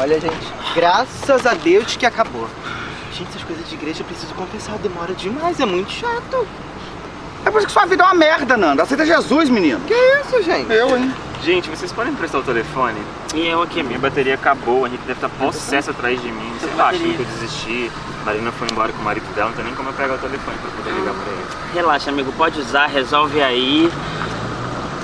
Olha, gente, graças a Deus que acabou. Gente, essas coisas de igreja eu preciso confessar, demora demais, é muito chato. É por isso que sua vida é uma merda, Nanda. Aceita Jesus, menino. Que isso, gente? Eu, hein? Gente, vocês podem me prestar o telefone? E eu aqui, minha bateria acabou, a Henrique deve estar possesso atrás de mim. Sei lá, achando que eu desisti. A Marina foi embora com o marido dela, não tem nem como eu pegar o telefone pra poder ligar pra ele. Relaxa, amigo, pode usar, resolve aí.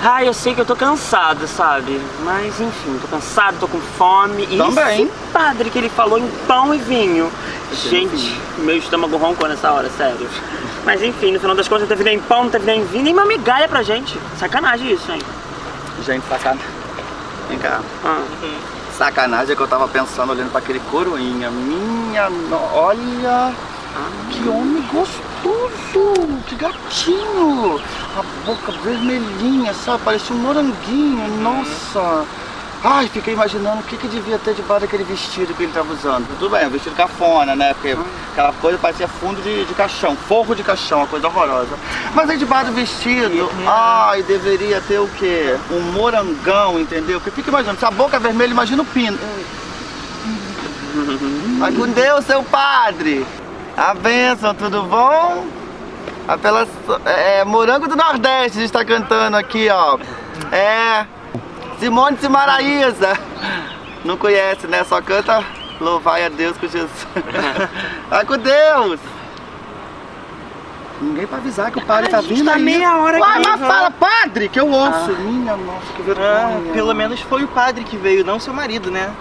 Ah, eu sei que eu tô cansado, sabe? Mas enfim, tô cansado, tô com fome. E Também. esse padre que ele falou em pão e vinho. Gente, meu estômago roncou nessa hora, sério. Mas enfim, no final das contas, não teve nem pão, não teve nem vinho, nem uma migalha pra gente. Sacanagem isso, hein? Gente, sacanagem. Vem cá. Ah. Sacanagem é que eu tava pensando, olhando pra aquele coroinha. Minha, no... olha... Que homem gostoso! Que gatinho! A boca vermelhinha, sabe? Parecia um moranguinho, nossa! Ai, fiquei imaginando o que, que devia ter debaixo daquele vestido que ele tava usando. Tudo bem, um vestido cafona, né? Porque aquela coisa parecia fundo de, de caixão, forro de caixão, uma coisa horrorosa. Mas aí debaixo do vestido, ai, deveria ter o quê? Um morangão, entendeu? Porque fica imaginando, se a boca é vermelha, imagina o pino. Vai com Deus, seu padre! A bênção, tudo bom? Apela, é, Morango do Nordeste, a gente tá cantando aqui, ó. É. Simone Simaraíza. Não conhece, né? Só canta Louvai a Deus com Jesus. Vai com Deus! Ninguém pra avisar que o padre tá vindo tá aí. meia hora aqui, mas já. fala, padre, que eu ouço. Minha nossa, que vergonha. Ah, pelo menos foi o padre que veio, não seu marido, né?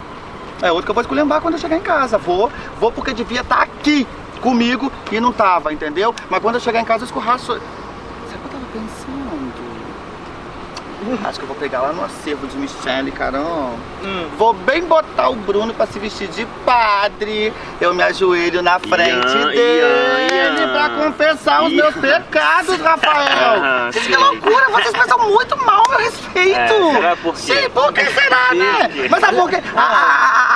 É outro que eu vou esculhambar quando eu chegar em casa. Vou, vou porque devia estar aqui comigo e não tava, entendeu? Mas quando eu chegar em casa eu escorraço. Sabe o que eu tava pensando? Acho que eu vou pegar lá no acervo de Michele, caramba. Hum. Vou bem botar o Bruno pra se vestir de padre. Eu me ajoelho na frente Ian, dele Ian, Ian. pra confessar os meus pecados, Rafael. Ah, que loucura, vocês pensam muito mal meu respeito. É, será por quê? Sim, por que será, né? Mas sabe por quê? A, a,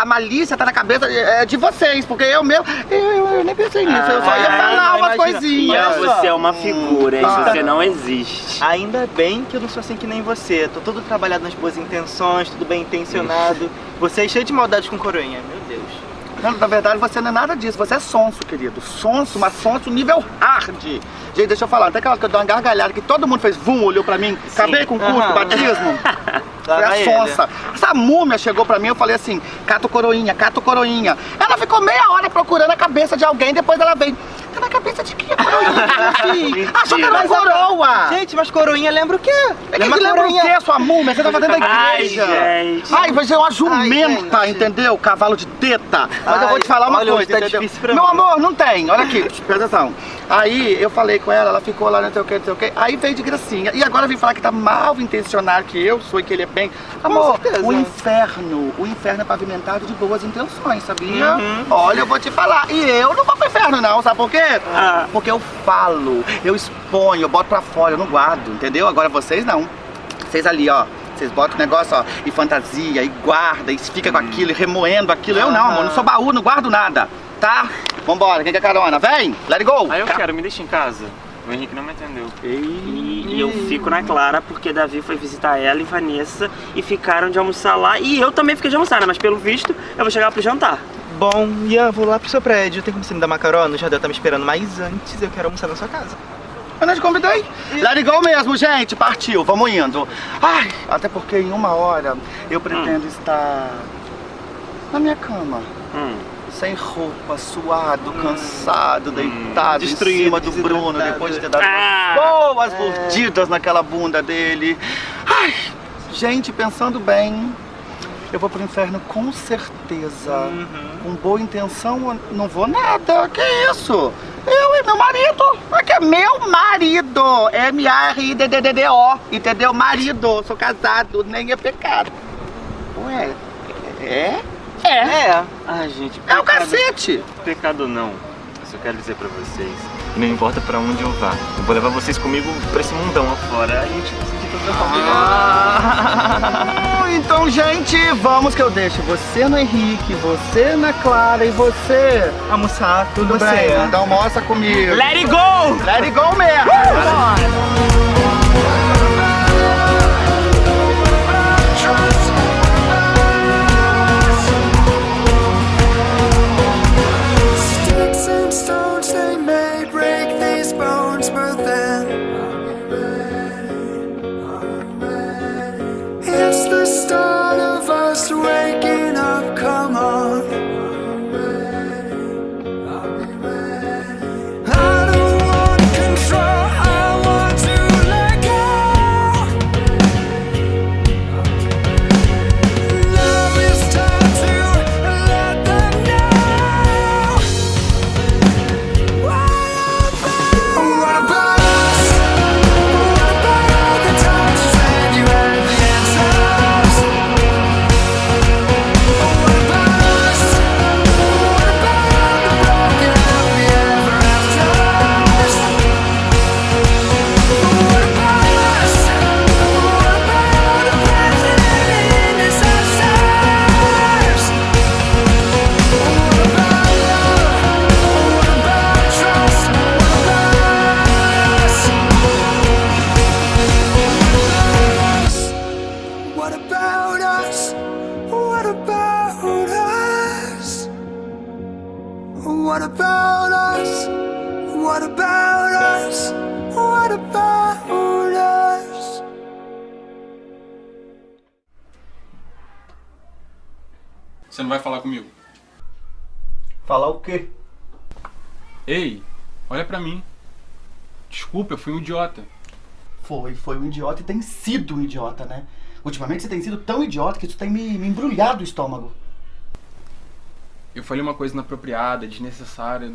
a, malícia tá na cabeça é, de vocês, porque eu mesmo, eu, eu, nem pensei nisso, eu só ia Ah, falar umas coisinhas. Você é uma figura, hein? Ah. Você não existe. Ainda bem que eu não sou assim que nem você. Tô todo trabalhado nas boas intenções, tudo bem intencionado. Você é cheio de maldade com coroinha, meu. Não, na verdade você não é nada disso, você é sonso, querido. Sonso, mas sonso nível hard. Gente, deixa eu falar, até aquela que eu dou uma gargalhada que todo mundo fez vum, olhou pra mim, acabei com o curso, Aham. batismo. Foi a vai sonsa. Essa múmia chegou pra mim, eu falei assim, cato coroinha, cato coroinha. Ela ficou meia hora procurando a cabeça de alguém, depois ela veio, tá na cabeça de quem, coroinha? filho? Achou que era uma coroa. Gente, mas coroinha lembra o quê? É que que lembra o quê, sua múmia? Você tava dentro da Ai, igreja. gente. Ai, você é uma jumenta, Ai, entendeu? Cavalo de teta. Mas eu vou te falar uma olha, coisa, tá difícil pra Meu mim. amor, não tem. Olha aqui, presta atenção. Aí eu falei com ela, ela ficou lá, não sei o que, não sei o que. Aí veio de gracinha. E agora vem falar que tá mal intencionado, que eu sou e que ele é bem. Amor, o inferno, o inferno é pavimentado de boas intenções, sabia? Uhum. Olha, eu vou te falar. E eu não vou pro inferno, não, sabe por quê? Ah. Porque eu falo, eu exponho, eu boto pra fora, eu não guardo, entendeu? Agora vocês não. Vocês ali, ó. Vocês botam o negócio, ó, e fantasia, e guarda, e fica com aquilo, e remoendo aquilo. Eu não, amor, não sou baú, não guardo nada, tá? Vambora, quem quer carona? Vem, let it go! Aí eu quero, me deixa em casa. O Henrique não me atendeu. E, e eu fico na clara porque Davi foi visitar ela e Vanessa e ficaram de almoçar lá. E eu também fiquei de almoçar, né? Mas pelo visto eu vou chegar pro jantar. Bom, Ian, vou lá pro seu prédio. Tem como você me dar uma carona? O Jardel tá me esperando, mas antes eu quero almoçar na sua casa. Eu não te convidei. It go mesmo, gente, partiu, vamos indo. Ai, até porque em uma hora eu pretendo estar na minha cama. Hum. Sem roupa, suado, cansado, deitado em destruído, cima do Bruno, depois de ter dado Ah. boas mordidas naquela bunda dele. Ai, gente, pensando bem, eu vou pro inferno com certeza. Com boa intenção, não vou nada. Que isso? Eu e meu marido. É que é meu marido. M-A-R-I-D-D-D-O. Entendeu? Marido. Sou casado, nem é pecado. Ué, é? É. Ai, gente, É o pecado- cacete. Pecado não. Eu só quero dizer pra vocês. Que Não importa pra onde eu vá. Eu vou levar vocês comigo pra esse mundão afora. Aí a gente sentir toda a família. Ah, então, gente, vamos que eu deixo você no Henrique, você na Clara e você. Almoçar, Tudo você, bem, né? então almoça comigo. Let it go! Let it go mesmo. Trust fui um idiota. Foi, foi um idiota e tem sido um idiota, né? Ultimamente você tem sido tão idiota que isso tem me, me embrulhado o estômago. Eu falei uma coisa inapropriada, desnecessária.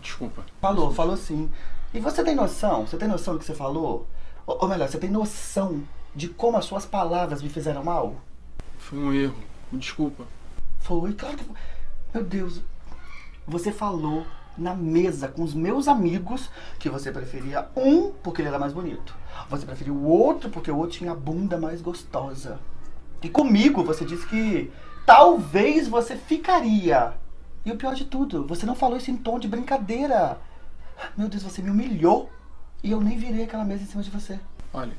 Desculpa. Falou, falou sim. E você tem noção? Você tem noção do que você falou? Ou, ou melhor, você tem noção de como as suas palavras me fizeram mal? Foi um erro. Me desculpa. Foi, claro que foi. Meu Deus, você falou na mesa com os meus amigos que você preferia um porque ele era mais bonito. Você preferia o outro porque o outro tinha a bunda mais gostosa. E comigo você disse que talvez você ficaria. E o pior de tudo, você não falou isso em tom de brincadeira. Meu Deus, você me humilhou e eu nem virei aquela mesa em cima de você. Olha,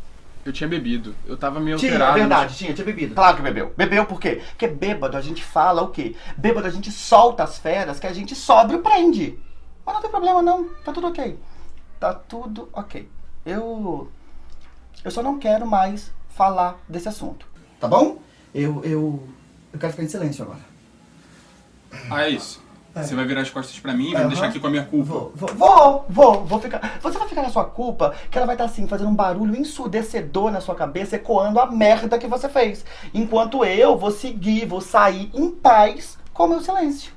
eu tinha bebido. Eu tava meio Tinha, alterado. é verdade, tinha, tinha bebido. Claro que bebeu. Bebeu por quê? Porque bêbado a gente fala o quê? Bêbado a gente solta as feras que a gente sóbrio prende. Mas não tem problema não, tá tudo ok. Tá tudo ok. Eu. Eu só não quero mais falar desse assunto. Tá bom? Eu. Eu. Eu quero ficar em silêncio agora. Ah, é isso. Você vai virar as costas pra mim e vai me deixar aqui com a minha culpa. Vou, vou, vou, vou, vou ficar. Você vai ficar na sua culpa, que ela vai estar assim, fazendo um barulho ensurdecedor na sua cabeça, ecoando a merda que você fez. Enquanto eu vou seguir, vou sair em paz com o meu silêncio.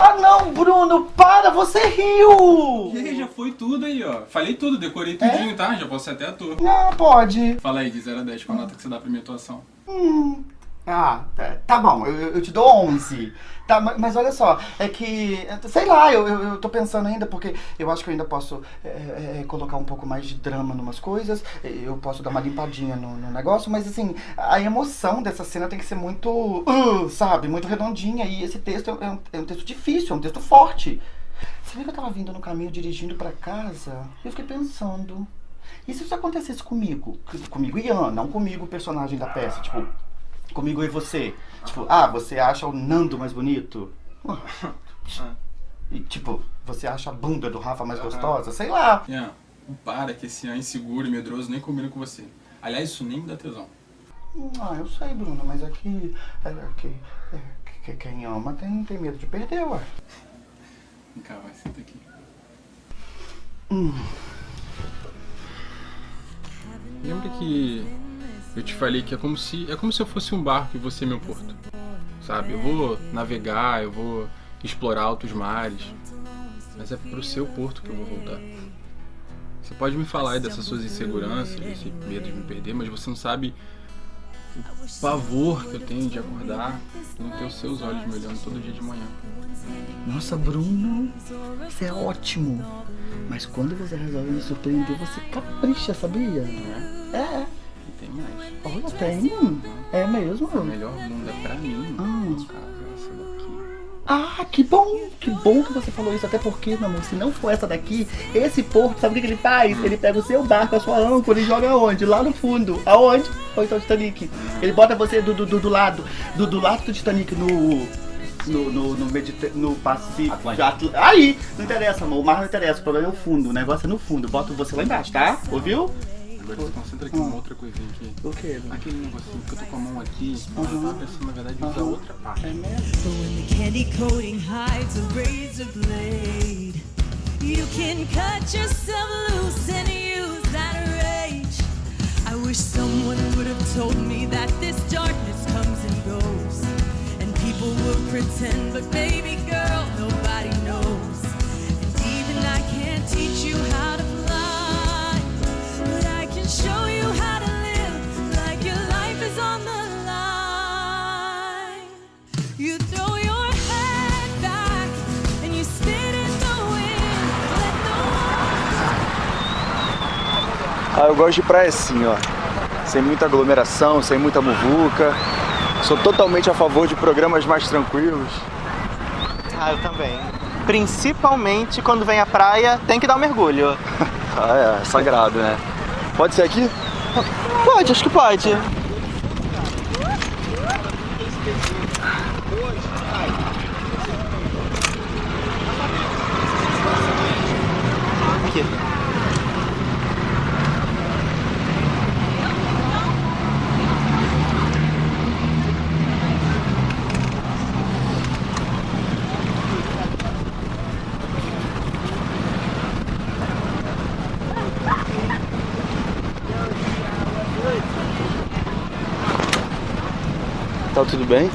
Ah não, Bruno, para, você riu! E aí, já foi tudo aí, ó. Falei tudo, decorei tudinho, tá? Já posso ser até ator. Não, pode. Fala aí, de 0 a 10, qual a nota que você dá pra minha atuação? Hum. Ah, tá, tá bom, eu, eu te dou 11. Tá, ma- mas olha só, é que, sei lá, eu, eu, eu tô pensando ainda, porque eu acho que eu ainda posso é, é, colocar um pouco mais de drama em umas coisas, eu posso dar uma limpadinha no, no negócio, mas assim, a emoção dessa cena tem que ser muito, uh, sabe, muito redondinha, e esse texto é um, é um texto difícil, é um texto forte. Você viu que eu tava vindo no caminho, dirigindo pra casa, eu fiquei pensando, e se isso acontecesse comigo? Comigo Ian, não comigo, personagem da peça, tipo, comigo e você. Tipo, ah, você acha o Nando mais bonito? E tipo, você acha a bunda do Rafa mais gostosa? Sei lá. Ian, para que esse Ian inseguro e medroso nem combina com você. Aliás, isso nem me dá tesão. Ah, eu sei, Bruno, mas é que. É que, é que quem ama tem, tem medo de perder, ué. Vem cá, vai, senta aqui. Lembra que eu te falei que é como se é como se eu fosse um barco e você meu porto. Sabe? Eu vou navegar, eu vou explorar altos mares, mas é pro seu porto que eu vou voltar. Você pode me falar aí dessas suas inseguranças, desse medo de me perder, mas você não sabe o pavor que eu tenho de acordar e não ter os seus olhos me olhando todo dia de manhã. Nossa, Bruno, isso é ótimo. Mas quando você resolve me surpreender, você capricha, sabia? É, E tem mais. olha, tem. É mesmo? A melhor bunda pra mim, Ah. é essa daqui. Ah, que bom, que bom que você falou isso, até porque, meu amor, se não for essa daqui, esse porto, sabe o que, ele faz? Ele pega o seu barco, a sua âncora e joga onde? Lá no fundo. Aonde? Ou então o Titanic. Ele bota você do, do, do, do lado, do, do lado do Titanic no... No, no, no, Mediter... no Pacífico. Atl- Aí! Não interessa, amor. O mar não interessa. O problema é o fundo. O negócio é no fundo. Bota você lá embaixo, tá? Ouviu? Agora se concentra aqui numa ah. outra coisinha aqui. O quê? Aquele negocinho que eu tô com a mão aqui, eu tava pensando na verdade em usar outra parte. É mesmo? But when the candy coating hides a razor blade, you can cut yourself loose and use that rage. I wish someone would have told me that this darkness comes and goes. And people will pretend, but baby girl, nobody knows. And even I can't teach you how to Ah, eu gosto de praia assim, ó. Sem muita aglomeração, sem muita muvuca. Sou totalmente a favor de programas mais tranquilos. Ah, eu também. Principalmente quando vem à praia, tem que dar um mergulho. Ah, é, sagrado, né? Pode ser aqui? Pode, acho que pode. Tá tudo bem?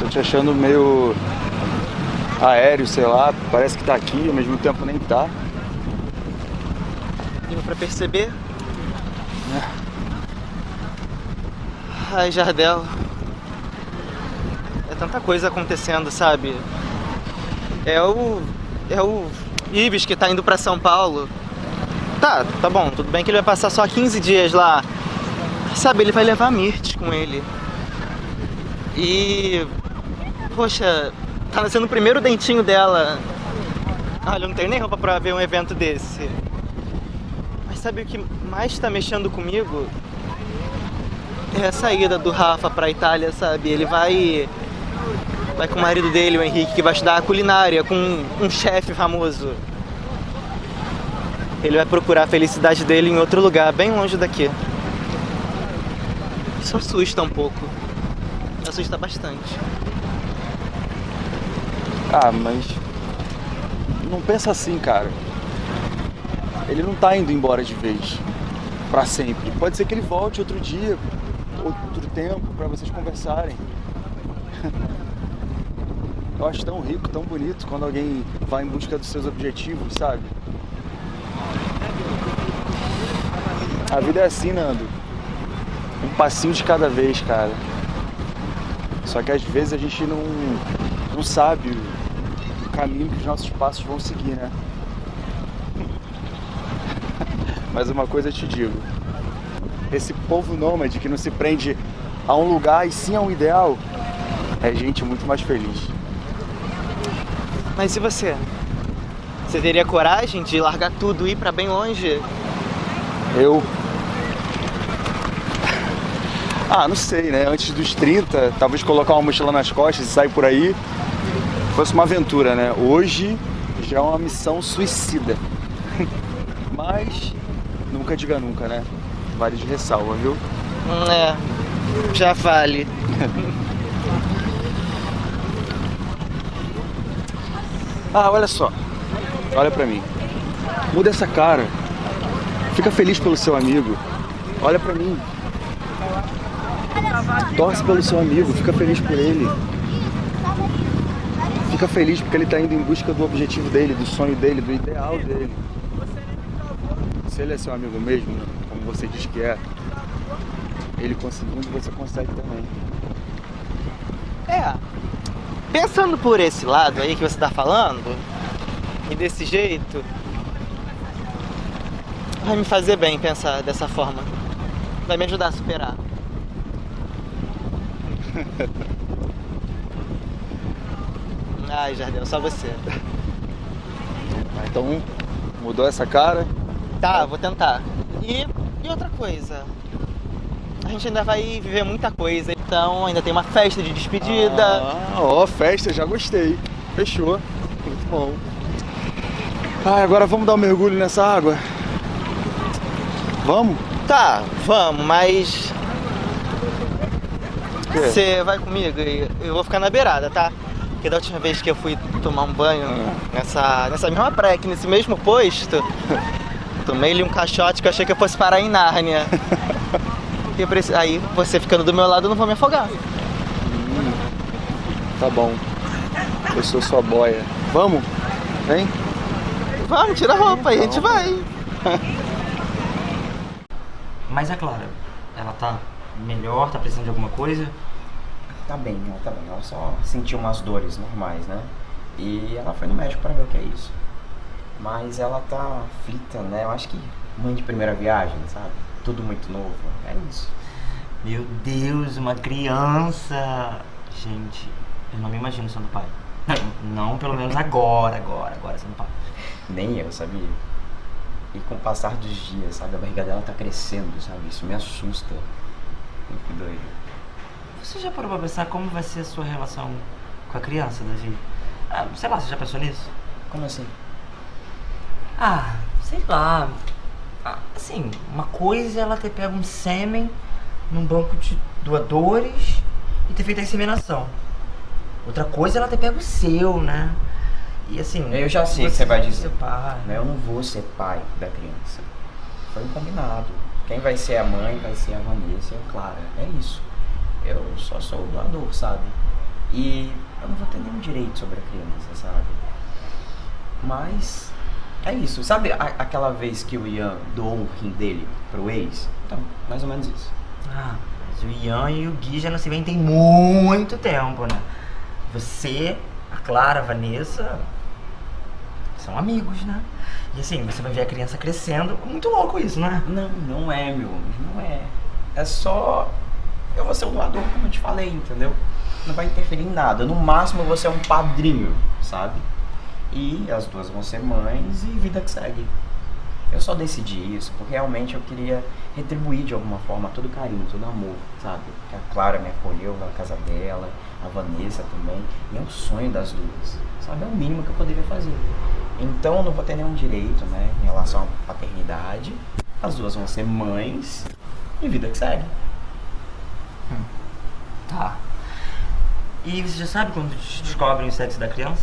Tô te achando meio aéreo, sei lá. Parece que tá aqui, ao mesmo tempo nem tá. Deu pra perceber? Ai, Jardel. É tanta coisa acontecendo, sabe? É o. É o Ives que tá indo pra São Paulo. Tá, tá bom, tudo bem que ele vai passar só 15 dias lá. Sabe, ele vai levar a Mirth com ele. E. Poxa, tá nascendo o primeiro dentinho dela. Olha, eu não tenho nem roupa pra ver um evento desse. Mas sabe o que mais tá mexendo comigo? É a saída do Rafa pra Itália, sabe? Ele vai. Vai com o marido dele, o Henrique, que vai estudar culinária com um chefe famoso. Ele vai procurar a felicidade dele em outro lugar, bem longe daqui. Isso assusta um pouco. Assusta bastante. Ah, mas. Não pensa assim, cara. Ele não tá indo embora de vez. Pra sempre. Pode ser que ele volte outro dia, outro tempo, pra vocês conversarem. Eu acho tão rico, tão bonito quando alguém vai em busca dos seus objetivos, sabe? A vida é assim, Nando. Um passinho de cada vez, cara. Só que às vezes a gente não, não sabe o caminho que os nossos passos vão seguir, né? Mas uma coisa eu te digo: esse povo nômade que não se prende a um lugar e sim a um ideal é gente muito mais feliz. Mas e você? Você teria coragem de largar tudo e ir pra bem longe? Eu. Ah, não sei, né? Antes dos 30, talvez colocar uma mochila nas costas e sair por aí fosse uma aventura, né? Hoje já é uma missão suicida. Mas nunca diga nunca, né? Vale de ressalva, viu? Hum, É, já vale. Ah, olha só. Olha pra mim. Muda essa cara. Fica feliz pelo seu amigo. Olha pra mim. Torce pelo seu amigo, fica feliz por ele. Fica feliz porque ele tá indo em busca do objetivo dele, do sonho dele, do ideal dele. Se ele é seu amigo mesmo, como você diz que é, ele conseguindo, você consegue também. É. Pensando por esse lado aí que você tá falando, e desse jeito, vai me fazer bem pensar dessa forma. Vai me ajudar a superar. Ai, Jardel, só você. Então, mudou essa cara? Tá, vou tentar. E, e outra coisa. A gente ainda vai viver muita coisa, então ainda tem uma festa de despedida. Ah, ó, festa, já gostei. Fechou. Muito bom. Ai, agora vamos dar um mergulho nessa água? Vamos? Tá, vamos, mas? Você vai comigo e eu vou ficar na beirada, tá? Porque da última vez que eu fui tomar um banho nessa, nessa mesma praia, aqui nesse mesmo posto, tomei-lhe um caixote que eu achei que eu fosse parar em Nárnia. E preci- Aí você ficando do meu lado eu não vou me afogar. Tá bom. Eu sou sua boia. Vamos? Vem? Vamos, tira a roupa aí, a gente vai. Mas é claro, ela tá melhor, tá precisando de alguma coisa. Tá bem, ela tá bem. Ela só sentiu umas dores normais, né? E ela foi no médico pra ver o que é isso. Mas ela tá aflita, né? Eu acho que mãe de primeira viagem, sabe? Tudo muito novo. É isso. Meu Deus, uma criança! Gente, eu não me imagino sendo pai. Não, pelo menos agora, agora, agora sendo pai. Nem eu, sabia? E com o passar dos dias, sabe? A barriga dela tá crescendo, sabe? Isso me assusta. Que doido. Você já parou pra pensar como vai ser a sua relação com a criança, Davi? Ah, sei lá, você já pensou nisso? Como assim? Ah, sei lá. Ah, assim, uma coisa é ela ter pego um sêmen num banco de doadores e ter feito a inseminação. Outra coisa é ela ter pego o seu, né? E assim. Eu já sei o que você vai dizer. Pai. Mas eu não vou ser pai da criança. Foi um combinado. Quem vai ser a mãe vai ser a Vanessa e a Clara. É isso. eu só sou o doador, sabe? E eu não vou ter nenhum direito sobre a criança, sabe? Mas é isso. Sabe a- aquela vez que o Ian doou um rim dele pro ex? Então, mais ou menos isso. Ah, mas o Ian e o Gui já não se veem tem muito tempo, né? Você, a Clara, a Vanessa são amigos, né? E assim, você vai ver a criança crescendo. Muito louco isso, né? Não, não é, meu. Não é. É só. Eu vou ser um doador, como eu te falei, entendeu? Não vai interferir em nada. No máximo vou ser um padrinho, sabe? E as duas vão ser mães e vida que segue. Eu só decidi isso porque realmente eu queria retribuir de alguma forma todo carinho, todo amor, sabe? Que a Clara me acolheu na casa dela, a Vanessa também. E é um sonho das duas, sabe? É o mínimo que eu poderia fazer. Então eu não vou ter nenhum direito, né, em relação à paternidade. As duas vão ser mães e vida que segue. Tá. E você já sabe quando des- descobrem o sexo da criança?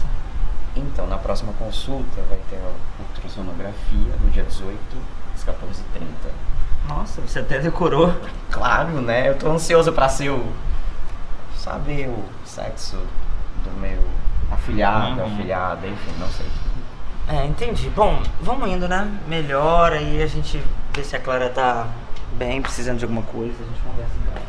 Então, na próxima consulta vai ter a ultrassonografia no dia 18, às 14h30. Nossa, você até decorou. Claro, né? Eu tô ansioso pra ser o. saber o sexo do meu afilhado, Uhum. afilhada, enfim, não sei. É, entendi. Bom, vamos indo, né? Melhor, aí a gente vê se a Clara tá bem, precisando de alguma coisa, a gente conversa com ela.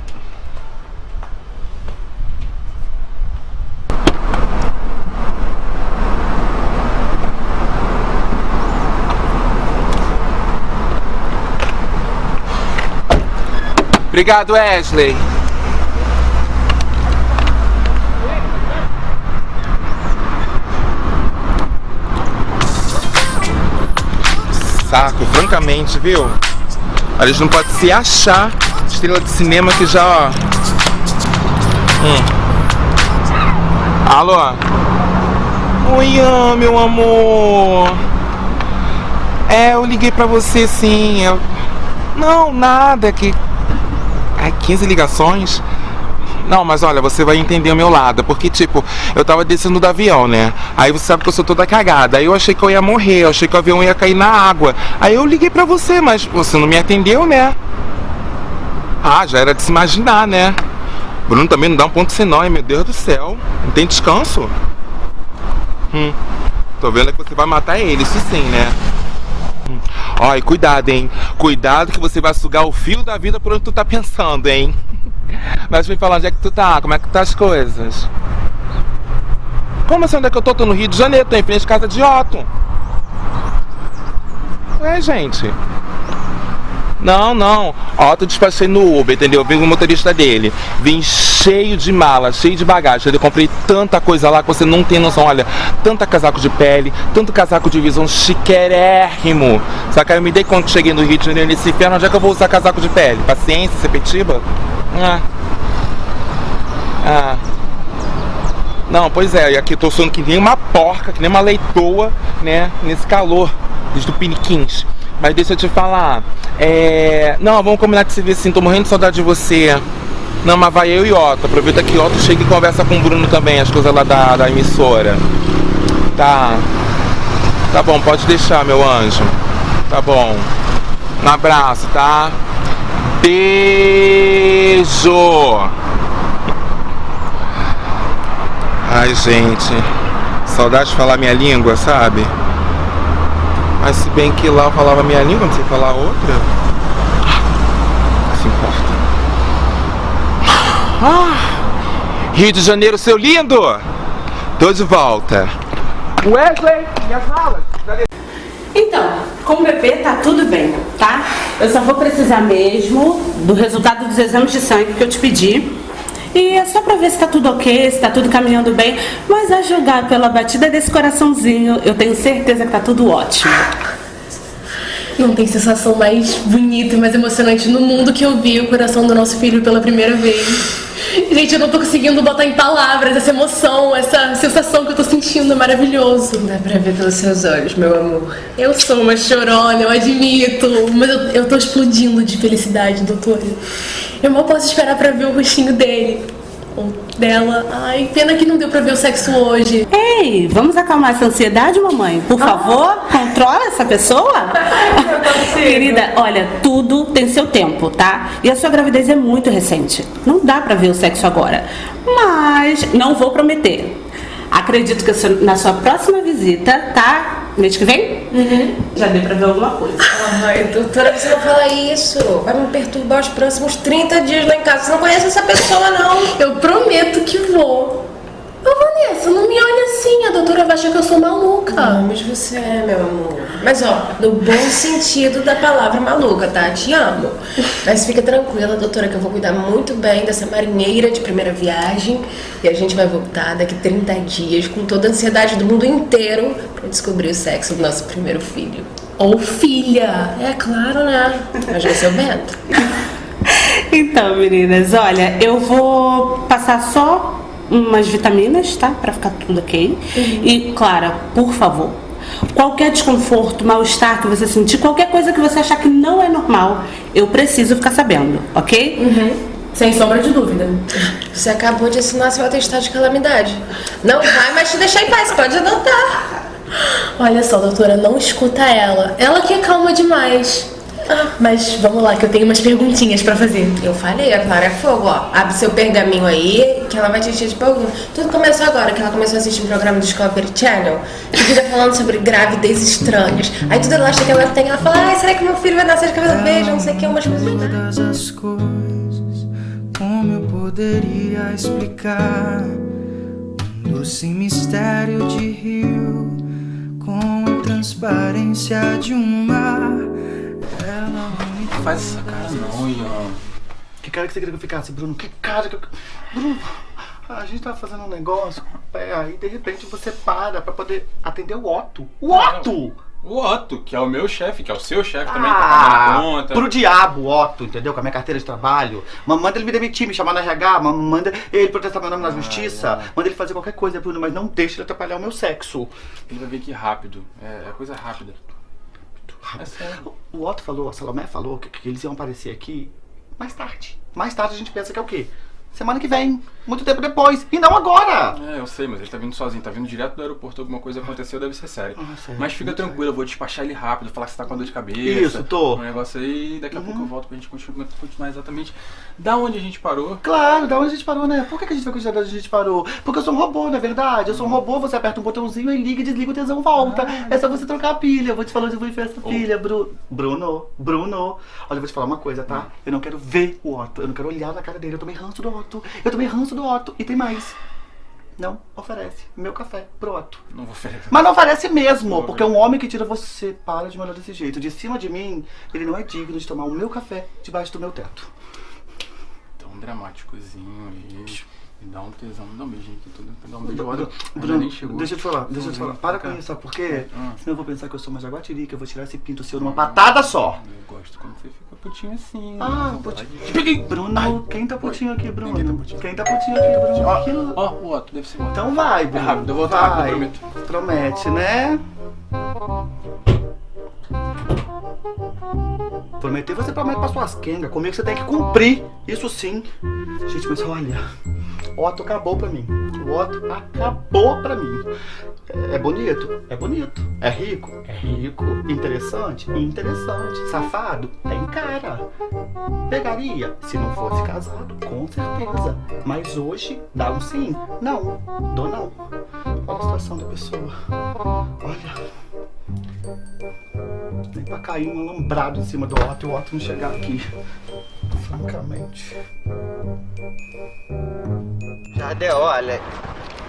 Obrigado, Wesley. Saco, francamente, viu? A gente não pode se achar estrela de cinema que já, ó. Hum. Alô? Oi, meu amor. É, eu liguei pra você sim. Eu... Não, nada, que. Ai, 15 ligações? Não, mas olha, você vai entender o meu lado, porque tipo, eu tava descendo do avião, né? Aí você sabe que eu sou toda cagada. Aí eu achei que eu ia morrer, eu achei que o avião ia cair na água. Aí eu liguei pra você, mas você não me atendeu, né? Ah, já era de se imaginar, né? Bruno também não dá um ponto sem nó, hein? meu Deus do céu. Não tem descanso? Hum. Tô vendo que você vai matar ele, isso sim, né? Hum. E cuidado, hein? Cuidado que você vai sugar o fio da vida por onde tu tá pensando, hein? Mas me fala onde é que tu tá, como é que tá as coisas? Como assim, onde é que eu tô? Tô no Rio de Janeiro, tô em frente à casa de Otto. Ué, gente. Não, não. Otto despachei no Uber, entendeu? Vim com o motorista dele. Vim cheio de mala, cheio de bagagem. Eu comprei tanta coisa lá que você não tem noção. Olha, tanta casaco de pele, tanto casaco de visão chiquérrimo. Aí eu me dei conta que cheguei no Rio de Janeiro nesse inferno. Onde é que eu vou usar casaco de pele? Paciência, Sepetiba? Ah. Ah. Não, pois é, e aqui eu tô suando que nem uma porca, que nem uma leitoa, né? Nesse calor dos tupiniquins. Mas deixa eu te falar. É. Não, vamos combinar de se ver assim, tô morrendo de saudade de você. Não, mas vai eu e Otto. Aproveita que Otto chega e conversa com o Bruno também, as coisas lá da, da emissora. Tá. Tá bom, pode deixar, meu anjo. Tá bom. Um abraço, tá? Beijo! Ai, gente. Saudade de falar minha língua, sabe? Mas se bem que lá eu falava minha língua, não sei falar outra. Não se importa. Ah, Rio de Janeiro, seu lindo! Tô de volta. Wesley, minhas malas. Então, com o bebê tá tudo bem, tá? Eu só vou precisar mesmo do resultado dos exames de sangue que eu te pedi. E é só pra ver se tá tudo ok, se tá tudo caminhando bem. Mas a julgar pela batida desse coraçãozinho, eu tenho certeza que tá tudo ótimo. Não tem sensação mais bonita e mais emocionante no mundo que eu vi o coração do nosso filho pela primeira vez. Gente, eu não tô conseguindo botar em palavras essa emoção, essa sensação que eu tô sentindo, é maravilhoso. Dá pra ver pelos seus olhos, meu amor. Eu sou uma chorona, eu admito, mas eu, eu tô explodindo de felicidade, doutora. Eu mal posso esperar pra ver o rostinho dele. Ou dela. Ai, pena que não deu pra ver o sexo hoje. Ei, vamos acalmar essa ansiedade, mamãe? Por favor, controla essa pessoa. Querida, olha, tudo tem seu tempo, tá? E a sua gravidez é muito recente. Não dá pra ver o sexo agora. Mas não vou prometer. Acredito que na sua próxima visita, tá? Mês que vem? Já deu pra ver alguma coisa. Ai, doutora, você não fala isso. Vai me perturbar os próximos 30 dias lá em casa. Você não conhece essa pessoa, não. Eu prometo que vou. Ô, Vanessa, não me olha assim. A doutora vai achar que eu sou maluca. Não, mas você é, meu amor. Mas ó, no bom sentido da palavra maluca, tá? Te amo. Mas fica tranquila, doutora, que eu vou cuidar muito bem dessa marinheira de primeira viagem. E a gente vai voltar daqui 30 dias com toda a ansiedade do mundo inteiro pra descobrir o sexo do nosso primeiro filho. Ou filha. É claro, né? Mas vai ser o Bento. Então, meninas, olha, eu vou passar só umas vitaminas, tá? Pra ficar tudo ok. E, Clara, por favor, qualquer desconforto, mal-estar que você sentir, qualquer coisa que você achar que não é normal, eu preciso ficar sabendo, ok? Sem sombra de dúvida. Você acabou de assinar seu atestado de calamidade. Não vai mais te deixar em paz, pode adotar. Olha só, doutora, não escuta ela. Ela que é calma demais. Ah, mas vamos lá, que eu tenho umas perguntinhas pra fazer. Eu falei, a Clara é fogo, ó. Abre seu pergaminho aí, que ela vai te encher de perguntas. Tudo começou agora, que ela começou a assistir um programa do Discovery Channel, que fica falando sobre gravidez estranhas. Aí tudo ela acha que ela tem, ela fala, ai, será que meu filho vai nascer de cabelo verde? Não sei o que, umas coisas. Todas as coisas, como eu poderia explicar? Um doce mistério de rio, com a transparência de um mar. Ela me Faz essa cara não, Ian. Que cara que você queria que eu ficasse, Bruno? Que cara que eu. Bruno, a gente tava fazendo um negócio, é, aí de repente você para pra poder atender o Otto. O Otto! O Otto, que é o meu chefe, que é o seu chefe também, tá Ah, a conta. pro diabo, Otto, entendeu? Com a minha carteira de trabalho. Manda ele me demitir, me chamar na RH, manda ele protestar meu nome na justiça, manda ele fazer qualquer coisa, Bruno, mas não deixa ele atrapalhar o meu sexo. Ele vai vir aqui rápido. É, é coisa rápida. É sério. O Otto falou, a Salomé falou que, que eles iam aparecer aqui mais tarde. Mais tarde a gente pensa que é o quê? Semana que vem, muito tempo depois, e não agora! É, eu sei, mas ele tá vindo sozinho, tá vindo direto do aeroporto, alguma coisa aconteceu, deve ser sério. Ah, sério, mas fica tranquilo, eu vou despachar ele rápido, falar que você tá com dor de cabeça. Isso, tô. Um negócio aí, daqui a pouco eu volto pra gente continuar, continuar exatamente da onde a gente parou. Claro, da onde a gente parou, né? Por que, a gente vai continuar da onde a gente parou? Porque eu sou um robô, não é verdade? Eu sou um robô, você aperta um botãozinho e liga e desliga o tesão volta. É só você trocar a pilha. Eu vou te falar onde eu vou enfiar essa pilha, Bru... Bruno. Bruno. Olha, eu vou te falar uma coisa, tá? Eu não quero ver o Otto. Eu não quero olhar na cara dele. Eu tomei ranço do Otto. Eu tomei ranço do Otto. E tem mais. Não oferece meu café pro Otto. Não vou oferecer. Mas não oferece mesmo, porque um homem que tira você para de me olhar desse jeito. De cima de mim, ele não é digno de tomar o meu café debaixo do meu teto. Tão dramáticozinho aí. Me dá um tesão, me dá um beijinho aqui, tudo. Me dá um beijo. Olha, Bruno, nem chegou. deixa eu te falar, deixa eu te falar. Para com isso, sabe por quê? Ah. Senão eu vou pensar que eu sou uma jaguatirica, eu vou tirar esse pinto seu numa patada só. Eu gosto quando você fica putinho assim. Ah, né? putinho. Peguei! Bruno, quem tá putinho aqui, Bruno? Ninguém tá putinho. Quem tá putinho aqui, Bruno? Ó, ó, o Otto, deve ser. Então vai, Bruno. rápido, eu vou voltar rápido, eu Promete, né? Prometer você promete pra suas quengas. Comigo você tem que cumprir. Isso sim. Gente, mas olha. O Otto acabou pra mim. O Otto acabou pra mim. É, é bonito? É bonito. É rico? É rico. Interessante? Interessante. Safado? Tem cara. Pegaria? Se não fosse casado, com certeza. Mas hoje, dá um sim? Não. Dou não. Olha a situação da pessoa. Olha. Nem pra cair um alambrado em cima do Otto e o Otto não chegar aqui. Francamente. Jardel, olha,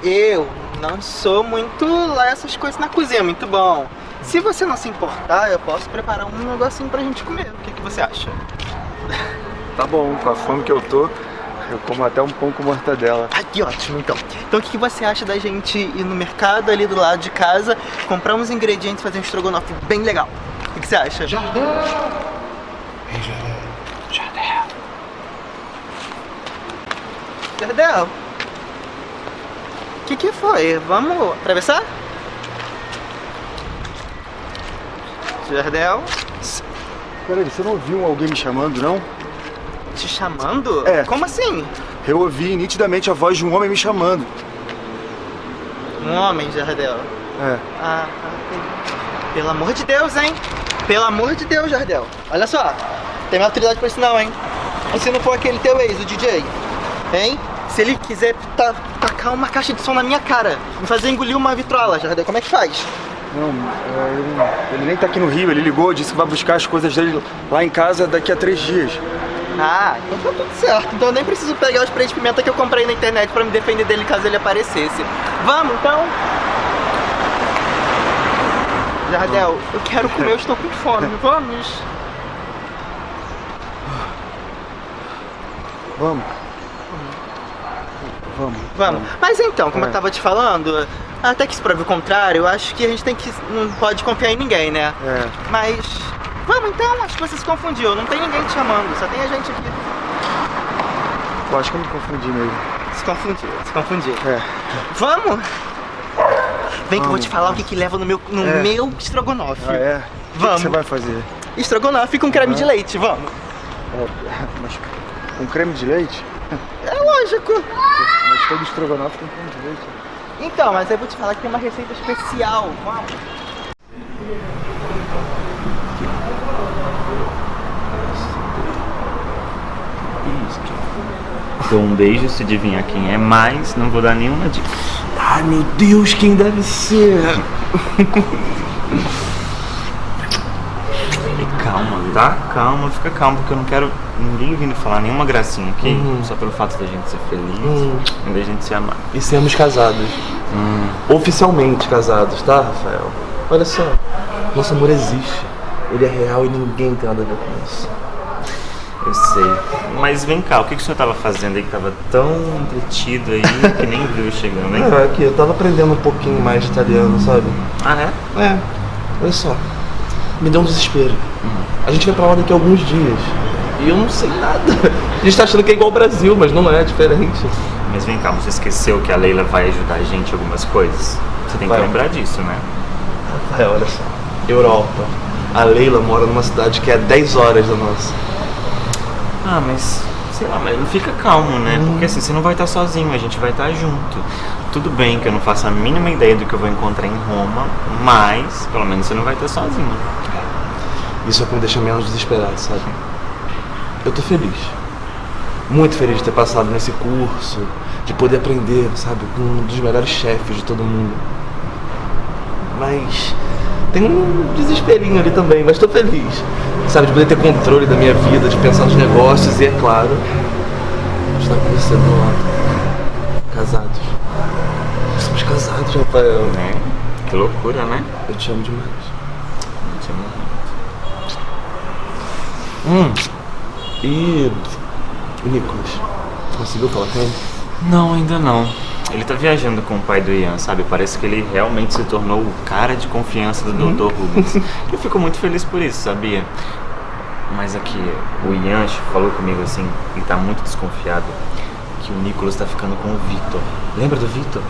eu não sou muito lá essas coisas na cozinha, muito bom. Se você não se importar, eu posso preparar um negocinho pra gente comer. O que, que você acha? Tá bom, com a fome que eu tô, eu como até um pão com mortadela. Ah, que ótimo, então. Então o que, você acha da gente ir no mercado ali do lado de casa, comprar uns ingredientes e fazer um estrogonofe bem legal? O que, você acha? Jardel! Jardel! O que, que foi? Vamos atravessar? Jardel? Peraí, você não viu alguém me chamando, não? Te chamando? É. Como assim? Eu ouvi nitidamente a voz de um homem me chamando. Um homem, Jardel. É. Ah, entendi. Pelo amor de Deus, hein? Pelo amor de Deus, Jardel. Olha só, tem maturidade pra isso não, hein? E se não for aquele teu ex, o DJ? Hein? Se ele quiser ta tacar uma caixa de som na minha cara, me fazer engolir uma vitrola, Jardel, como é que faz? Não, é, ele, ele nem tá aqui no Rio, ele ligou, disse que vai buscar as coisas dele lá em casa daqui a três dias. Ah, então tá tudo certo. Então eu nem preciso pegar os sprays de pimenta que eu comprei na internet pra me defender dele caso ele aparecesse. Vamos, então? Jardel, eu quero comer, eu estou com fome. Vamos? Vamos. Vamos. Vamos. Mas então, como É. eu tava te falando, até que se prove o contrário, eu acho que a gente tem que. não pode confiar em ninguém, né? É. Mas. Vamos então, acho que você se confundiu. Não tem ninguém te chamando, só tem a gente aqui. Eu acho que eu me confundi mesmo. Se confundiu, se confundiu. É. Vamos? Vem que eu vou Vamos. te falar o que, que leva no meu, no É. meu estrogonofe. Ah, é? O que Vamos. você vai fazer? Estrogonofe com creme Ah. de leite, vamos. É, mas com creme de leite? É lógico. Mas todo estrogonofe tem creme de leite. Então, mas eu vou te falar que tem uma receita especial. Vamos. Dou um beijo se adivinhar quem é, mas não vou dar nenhuma dica. Ai meu Deus, quem deve ser? Calma, tá? Calma, fica calmo, porque eu não quero ninguém vindo falar nenhuma gracinha aqui, Uhum. só pelo fato da gente ser feliz Uhum. e da gente se amar. E sermos casados. Oficialmente casados, tá, Rafael? Olha só, nosso amor existe. Ele é real e ninguém tem nada a ver com isso. Eu sei. Mas vem cá, o que, que o senhor tava fazendo aí que tava tão entretido aí que nem viu chegando, hein? É, aqui, eu tava aprendendo um pouquinho mais de italiano, sabe? Ah, é? É, olha só. Me deu um desespero. A gente vai pra lá daqui a alguns dias. E eu não sei nada. A gente tá achando que é igual ao Brasil, mas não é, é diferente. Mas vem cá, você esqueceu que a Leila vai ajudar a gente em algumas coisas? Você tem que Vai. lembrar disso, né? Rafael, olha só. Europa. A Leila mora numa cidade que é 10 horas da nossa. Ah, mas sei lá, mas fica calmo, né? Porque assim, você não vai estar sozinho, a gente vai estar junto. Tudo bem que eu não faço a mínima ideia do que eu vou encontrar em Roma, mas pelo menos você não vai estar sozinho. Isso é o que me deixa menos desesperado, sabe? Eu tô feliz. Muito feliz de ter passado nesse curso, de poder aprender, sabe, com um dos melhores chefes de todo mundo. Mas tem um desesperinho ali também, mas tô feliz. Sabe, de poder ter controle da minha vida, de pensar nos negócios e, é claro, estar com você do lado. Casados. Somos casados, Rafael. Né? Que loucura, né? Eu te amo demais. Eu te amo Hum. E o Nicolas? Conseguiu falar com ele? Não, ainda não. Ele tá viajando com o pai do Ian, sabe? Parece que ele realmente se tornou o cara de confiança do Dr. Rubens. Eu fico muito feliz por isso, sabia? Mas aqui, o Ian falou comigo assim, ele tá muito desconfiado que o Nicolas tá ficando com o Vitor. Lembra do Vitor?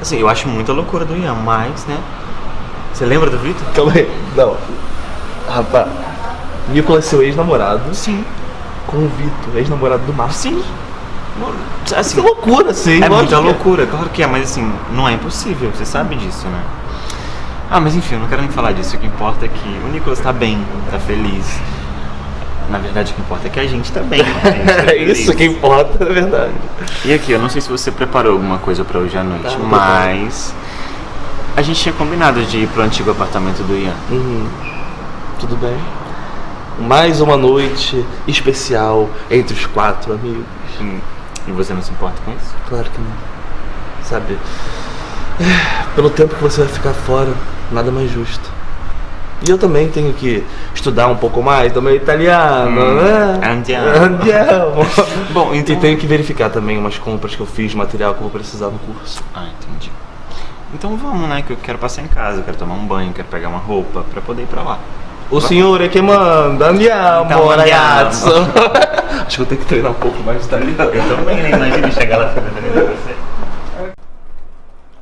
Assim, eu acho muita loucura do Ian, mas, né? Você lembra do Vitor? Calma aí. Não. Rapaz, Nicolas é seu ex-namorado. Sim. Com o Vitor, ex-namorado do Marcos. Sim. Assim, que loucura, sim. É lógico muita loucura, claro que é, mas assim, não é impossível, você sabe disso, né? Ah, mas enfim, eu não quero nem falar disso. O que importa é que o Nicolas tá bem, tá feliz. Na verdade, o que importa é que a gente tá bem. né? Gente tá É isso que importa, é verdade. E aqui, eu não sei se você preparou alguma coisa pra hoje à noite, Tá, mas. A gente tinha combinado de ir pro antigo apartamento do Ian. Uhum. Tudo bem. Mais uma noite especial entre os quatro amigos. Hum. E você não se importa com isso? Claro que não. Sabe, pelo tempo que você vai ficar fora, nada mais justo. E eu também tenho que estudar um pouco mais do meu italiano, Hum, né? andiamo. Andiamo. Bom, então- E tenho que verificar também umas compras que eu fiz, material que eu vou precisar no curso. Ah, entendi. Então vamos, né? Que eu quero passar em casa, eu quero tomar um banho, quero pegar uma roupa pra poder ir pra lá. O senhor é que manda, andiamo, Então, ragazzo. Acho que eu tenho que treinar um pouco mais de italiano. Eu também, né? Imagina chegar lá fazendo você.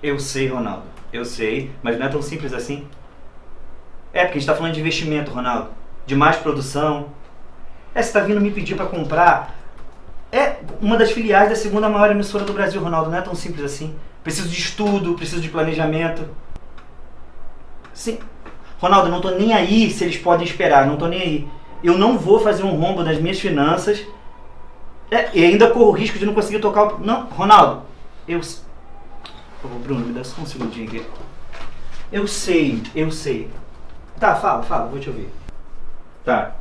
Eu sei, Ronaldo. Eu sei, mas não é tão simples assim. É, porque a gente tá falando de investimento, Ronaldo. De mais produção. É, você tá vindo me pedir pra comprar É uma das filiais da segunda maior emissora do Brasil, Ronaldo. Não é tão simples assim. Preciso de estudo, preciso de planejamento. Sim. Ronaldo, não tô nem aí se eles podem esperar, não tô nem aí. Eu não vou fazer um rombo das minhas finanças. É, e ainda corro o risco de não conseguir tocar o. Não, Ronaldo, eu. Ô, Bruno, me dá só um segundinho aqui. Eu sei, eu sei. Tá, fala, fala, vou te ouvir. Tá.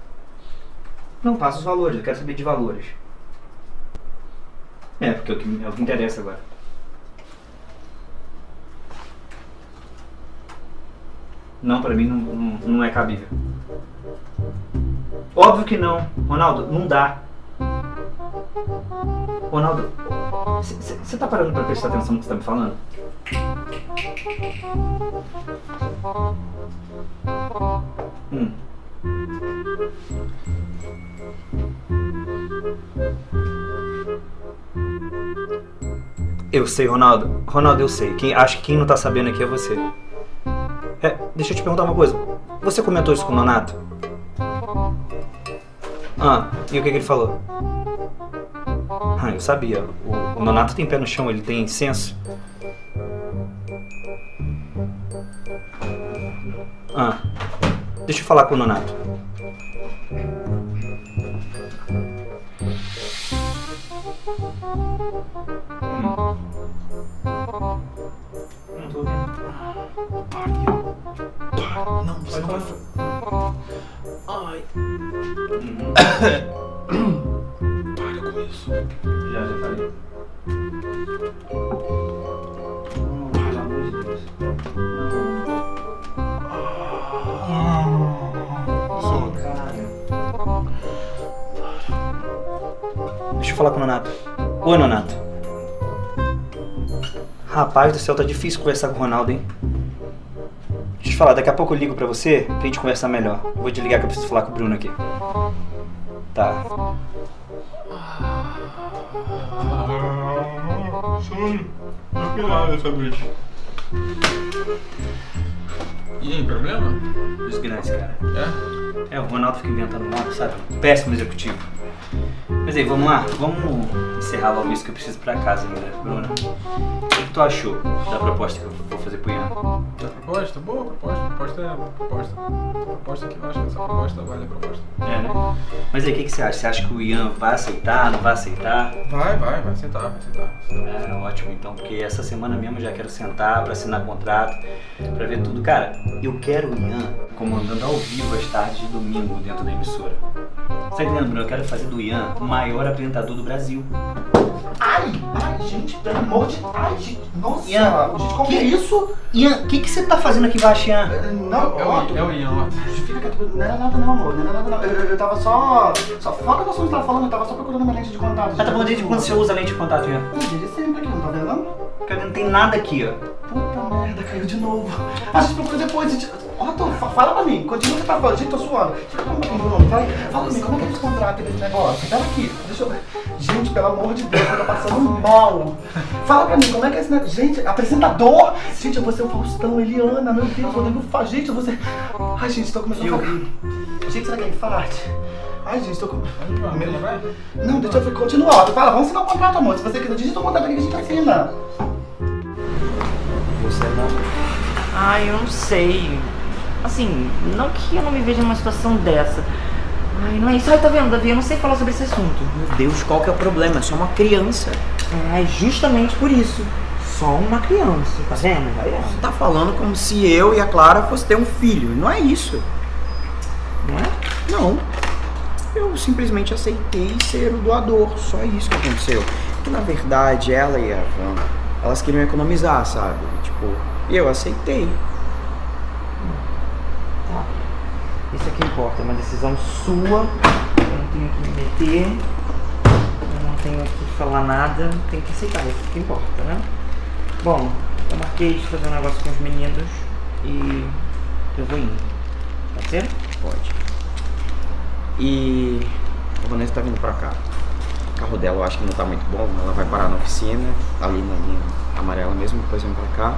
Não, passa os valores, eu quero saber de valores. É, porque é o que, é o que interessa agora. Não, pra mim não, não, não é cabível. Óbvio que não. Ronaldo, não dá. Ronaldo, você tá parando pra prestar atenção no que você tá me falando? Hum. Eu sei, Ronaldo. Ronaldo, eu sei. Quem, acho que quem não tá sabendo aqui é você. É, deixa eu te perguntar uma coisa. Você comentou isso com o Nonato? Ah, e o que, que ele falou? Ah, eu sabia. O, o Nonato tem pé no chão, ele tem senso. Ah, deixa eu falar com o Nonato. Rapaz do céu, tá difícil conversar com o Ronaldo, hein? Deixa eu te falar, daqui a pouco eu ligo pra você pra gente conversar melhor. Eu vou te ligar que eu preciso falar com o Bruno aqui. Tá. Que nada essa noite. E aí, problema? Os grandes, cara. É? É, o Ronaldo fica inventando moda, sabe? Péssimo executivo. Mas aí, vamos lá? Vamos encerrar logo isso que eu preciso pra casa ainda, Bruna. O que, que tu achou da proposta que eu vou fazer pro Ian? Da proposta? Boa proposta. Proposta é proposta. Proposta que eu acho que essa proposta vale a proposta. É, né? Mas aí, o que, que você acha? Você acha que o Ian vai aceitar, não vai aceitar? Vai, vai, vai aceitar, vai aceitar. É, ótimo então, porque essa semana mesmo eu já quero sentar pra assinar contrato, pra ver tudo. Cara, eu quero o Ian comandando ao vivo as tardes de domingo dentro da emissora. Você tá entendendo, Bruno? Eu quero fazer do Ian o maior apresentador do Brasil. Ai, ai, gente, pelo amor de Ai, gente, nossa, Ian, gente, como que- é isso? Ian, o que, que você tá fazendo aqui embaixo, Ian? Não, É o, é o Ian, ó. Fica quieto, não era nada não, amor, não era nada não. Eu, eu, eu tava só. Só foca no assunto que você tava falando, eu tava só procurando uma lente de contato. Ah, tá bom, desde quando você usa lente de contato, Ian? Desde sempre aqui, não tá vendo? Cara, não tem nada aqui, ó. Puta merda, caiu de novo. A gente procura depois. Gente... Otto, fa- fala pra mim, continua o que você tá falando. Gente, tô suando. Bruno, vai. Fala pra mim, como é que eles contratam esse negócio? Pera aqui, deixa eu ver. Gente, pelo amor de Deus, eu tô passando mal. Fala pra mim, como é que é esse negócio? Gente, apresentador! Gente, eu vou ser o Faustão, Eliana, meu Deus, Rodrigo Fá. Gente, eu vou ser. Ai, gente, tô começando a ficar. Gente, será que é infarte? Ai, gente, tô com. Meu... Não, deixa eu ver, continua. Otto, Fala, vamos assinar o contrato, amor. Se você quiser, digita o contrato aqui que a gente assina. Você não. Ai, eu não sei. Assim, não que eu não me veja numa situação dessa. Ai, não é isso. Ai, tá vendo, Davi? Eu não sei falar sobre esse assunto. Meu Deus, qual que é o problema? É só uma criança. É justamente por isso. Só uma criança, tá vendo? Vai Você tá falando como se eu e a Clara fosse ter um filho. Não é isso. Não é? Não. Eu simplesmente aceitei ser o doador. Só isso que aconteceu. Que na verdade ela e a Van, elas queriam economizar, sabe? Tipo, e eu aceitei. Tá. Isso que importa, é uma decisão sua. Eu não tenho que me meter. Eu não tenho que falar nada. Tem que aceitar, isso que importa, né? Bom, eu marquei de fazer um negócio com os meninos e eu vou indo. Pode ser? Pode. E a Vanessa tá vindo pra cá. O carro dela eu acho que não tá muito bom. Ela vai parar na oficina, ali na linha amarela mesmo, depois vem pra cá.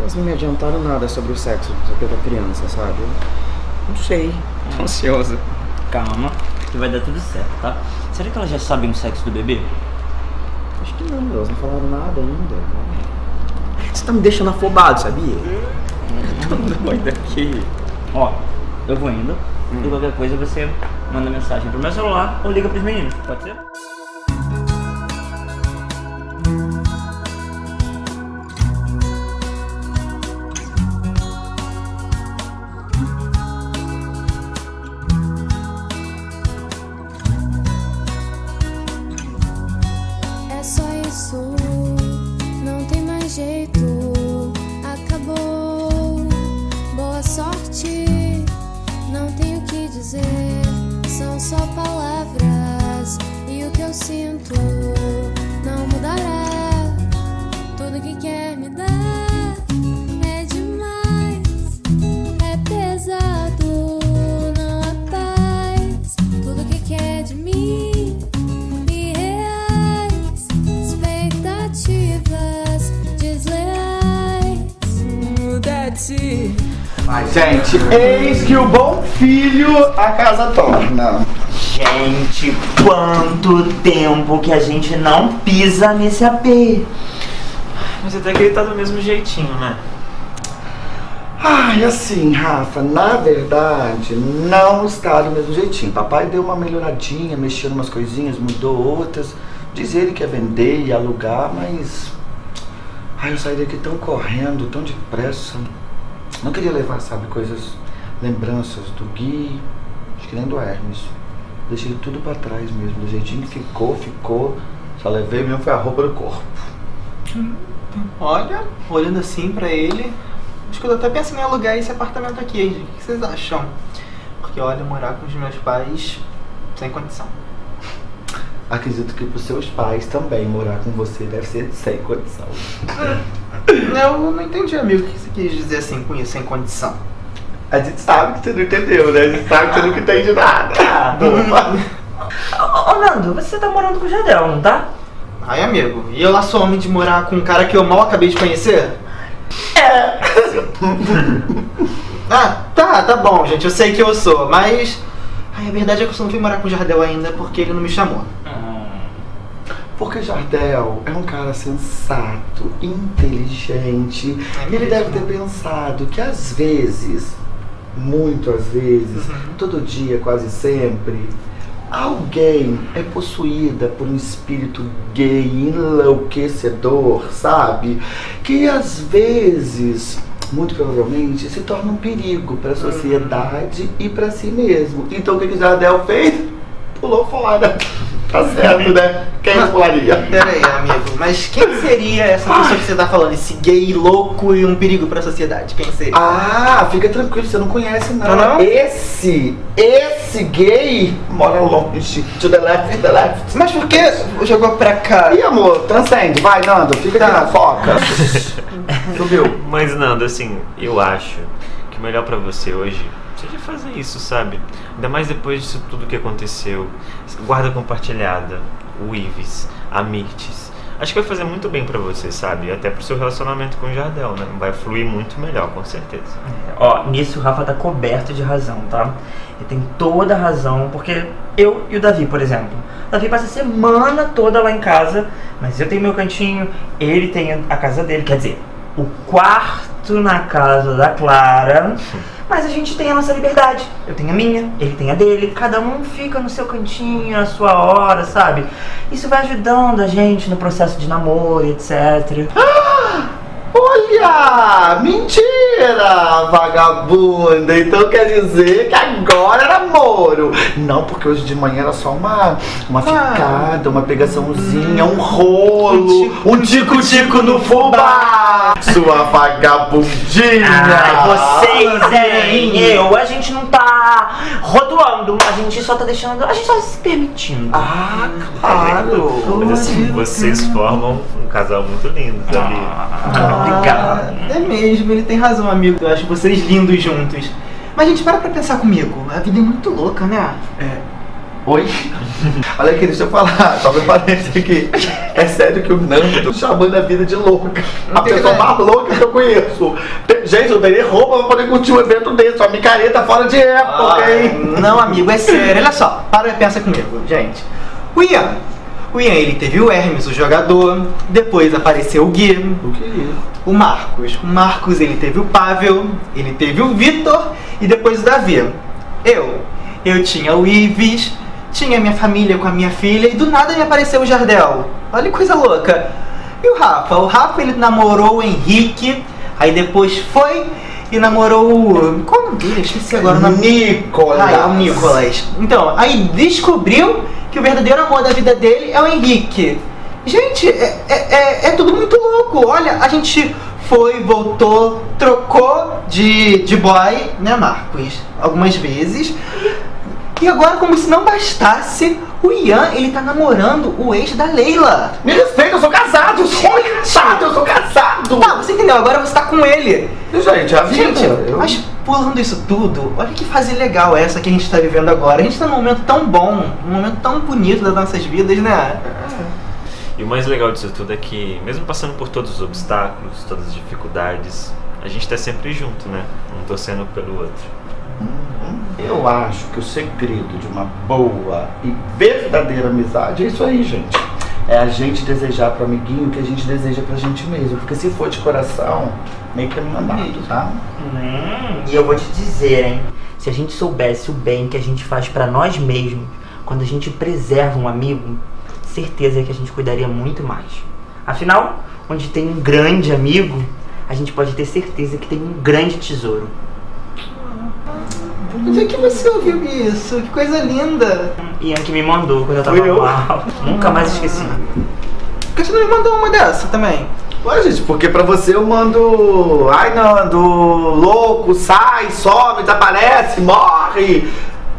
Elas não me adiantaram nada sobre o sexo da criança, sabe? Eu não sei. Tô ansiosa. Calma, que vai dar tudo certo, tá? Será que elas já sabem o sexo do bebê? Acho que não, elas não falaram nada ainda. Você tá me deixando afobado, sabia? Vai daqui. Ó, eu vou indo. E qualquer coisa você manda mensagem pro meu celular ou liga pros meninos, pode ser? Eis que o bom filho a casa torna. Gente, quanto tempo que a gente não pisa nesse AP. Mas até que ele tá do mesmo jeitinho, né? Ai, assim, Rafa, na verdade, não está do mesmo jeitinho. Papai deu uma melhoradinha, mexeu em umas coisinhas, mudou outras. Diz ele que ia vender e alugar, mas. Ai, eu saí daqui tão correndo, tão depressa. Não queria levar, sabe, coisas, lembranças do Gui, acho que nem do Hermes. Deixei tudo pra trás mesmo, do jeitinho que ficou, ficou. Só levei mesmo foi a roupa do corpo. Olha, olhando assim pra ele, acho que eu tô até pensando em alugar esse apartamento aqui, hein, gente? O que vocês acham? Porque olha, morar com os meus pais sem condição. Acredito que pros seus pais também morar com você deve ser sem condição. Eu não entendi, amigo, o que você quis dizer assim com isso, sem condição. A gente sabe que você não entendeu, né? A gente sabe que você nunca entende nada. Boba. Ô, ô, Nando, você tá morando com o Jadel, não tá? Ai, amigo, e eu lá sou homem de morar com um cara que eu mal acabei de conhecer? É. ah, tá, tá bom, gente, eu sei que eu sou, mas. Ai, a verdade é que eu só não fui morar com o Jardel ainda porque ele não me chamou. Porque Jardel é um cara sensato, inteligente. É ele mesmo? deve ter pensado que às vezes, muito às vezes, Uhum. todo dia, quase sempre, alguém é possuída por um espírito gay enlouquecedor, sabe? Que às vezes, muito provavelmente, se torna um perigo para a sociedade e para si mesmo. Então o que que Jardel fez? Pulou fora. Tá certo, né? Quem pularia? Pera aí, amigo, mas quem seria essa pessoa que você tá falando? Esse gay louco e um perigo pra sociedade? Quem seria? Ah, fica tranquilo, você não conhece não. Ah, não? Esse, esse gay mora longe. To the left, the left. Mas por que jogou pra cá? Ih, amor, transcende. Vai, Nando, fica aqui na foca. Subiu. Mas Nando, assim, eu acho que o melhor pra você hoje seja fazer isso, sabe? Ainda mais depois disso tudo que aconteceu. Guarda compartilhada, o Ives, a Mirtes. Acho que vai fazer muito bem pra você, sabe? Até pro seu relacionamento com o Jardel, né? Vai fluir muito melhor, com certeza. Ó, nisso o Rafa tá coberto de razão, tá? Ele tem toda a razão, porque eu e o Davi, por exemplo. O Davi passa a semana toda lá em casa, mas eu tenho meu cantinho, ele tem a casa dele, quer dizer, o quarto na casa da Clara. Mas a gente tem a nossa liberdade. Eu tenho a minha, ele tem a dele. Cada um fica no seu cantinho, a sua hora, sabe? Isso vai ajudando a gente no processo de namoro, etc. Olha! Mentira, vagabunda! Então quer dizer que agora era namoro. Não, porque hoje de manhã era só uma, uma ficada, uma pegaçãozinha, um rolo, um tico-tico no fubá! Sua vagabundinha! Ai, vocês, hein? Eu, a gente não tá rotuando, a gente só tá deixando. A gente só se permitindo. Ah, claro! Mas assim, vocês formam um casal muito lindo, sabia? Ah, É mesmo, ele tem razão, amigo. Eu acho vocês lindos juntos. Mas, gente, para pra pensar comigo. A vida é muito louca, né? É. Oi? Olha aqui, deixa eu falar, só um parênteses aqui. É sério que o Nando chamando a vida de louca. A pessoa mais louca que eu conheço. Gente, eu teria roupa pra poder curtir um evento desse. Sua micareta fora de época, Ah, hein? Não, amigo, é sério. Olha só, para e pensa comigo, gente. O Ian. O Ian, ele teve o Hermes, o jogador. Depois apareceu o Gui. O que? O Marcos. O Marcos, ele teve o Pavel. Ele teve o Vitor. E depois o Davi. Eu. Eu tinha o Ives. Tinha minha família com a minha filha. E do nada me apareceu o Jardel. Olha que coisa louca. E o Rafa? O Rafa, ele namorou o Henrique. Aí depois foi e namorou o. Qual o nome dele? Esqueci agora o nome. Nicolas. Ah, é o Nicolas. Então, aí descobriu que o verdadeiro amor da vida dele é o Henrique. Gente, é, é, é, é tudo muito louco. Olha, a gente foi, voltou, trocou de, de boy, né, Marcos? Algumas vezes. E agora, como se não bastasse, o Ian, ele tá namorando o ex da Leila. Me respeita, eu sou casado, eu sou casado, eu sou casado. Tá, você entendeu? Agora você tá com ele. Gente, a vida. Gente, eu- mas pulando isso tudo, olha que fase legal essa que a gente tá vivendo agora. A gente tá num momento tão bom, um momento tão bonito das nossas vidas, né? E o mais legal disso tudo é que, mesmo passando por todos os obstáculos, todas as dificuldades, a gente tá sempre junto, né? Um torcendo pelo outro. Eu acho que o segredo de uma boa e verdadeira amizade é isso aí, gente. É a gente desejar pro amiguinho o que a gente deseja pra gente mesmo. Porque se for de coração, meio que é mandado, tá? Hum, e eu vou te dizer, hein? Se a gente soubesse o bem que a gente faz pra nós mesmos, quando a gente preserva um amigo, certeza que a gente cuidaria muito mais. Afinal, onde tem um grande amigo, a gente pode ter certeza que tem um grande tesouro. Onde é que você ouviu isso? Que coisa linda. Ian que me mandou quando eu tava eu? mal. Nunca mais esqueci. Por que você não me mandou uma dessa também? Ué, gente, porque pra você eu mando. Ai, Nando, louco, sai, some, desaparece, morre.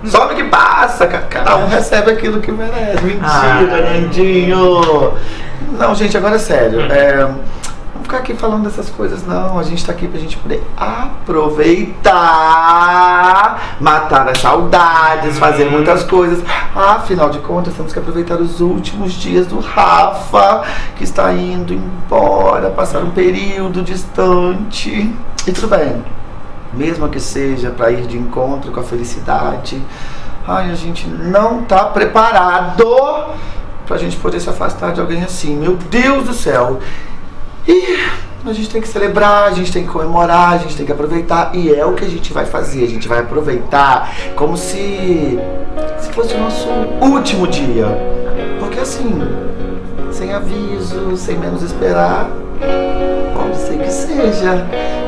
Some que passa. Ca- Cada um recebe aquilo que merece. Mentira, Ah. Nandinho. Não, gente, agora é sério. É, não ficar aqui falando dessas coisas, não. A gente tá aqui pra gente poder aproveitar, matar as saudades, fazer muitas coisas. Afinal de contas, temos que aproveitar os últimos dias do Rafa, que está indo embora, passar um período distante. E tudo bem, mesmo que seja para ir de encontro com a felicidade. Ai, a gente não tá preparado pra gente poder se afastar de alguém assim. Meu Deus do céu. E a gente tem que celebrar, a gente tem que comemorar, a gente tem que aproveitar. E é o que a gente vai fazer. A gente vai aproveitar como se, se fosse o nosso último dia. Porque assim, sem aviso, sem menos esperar, pode ser que seja.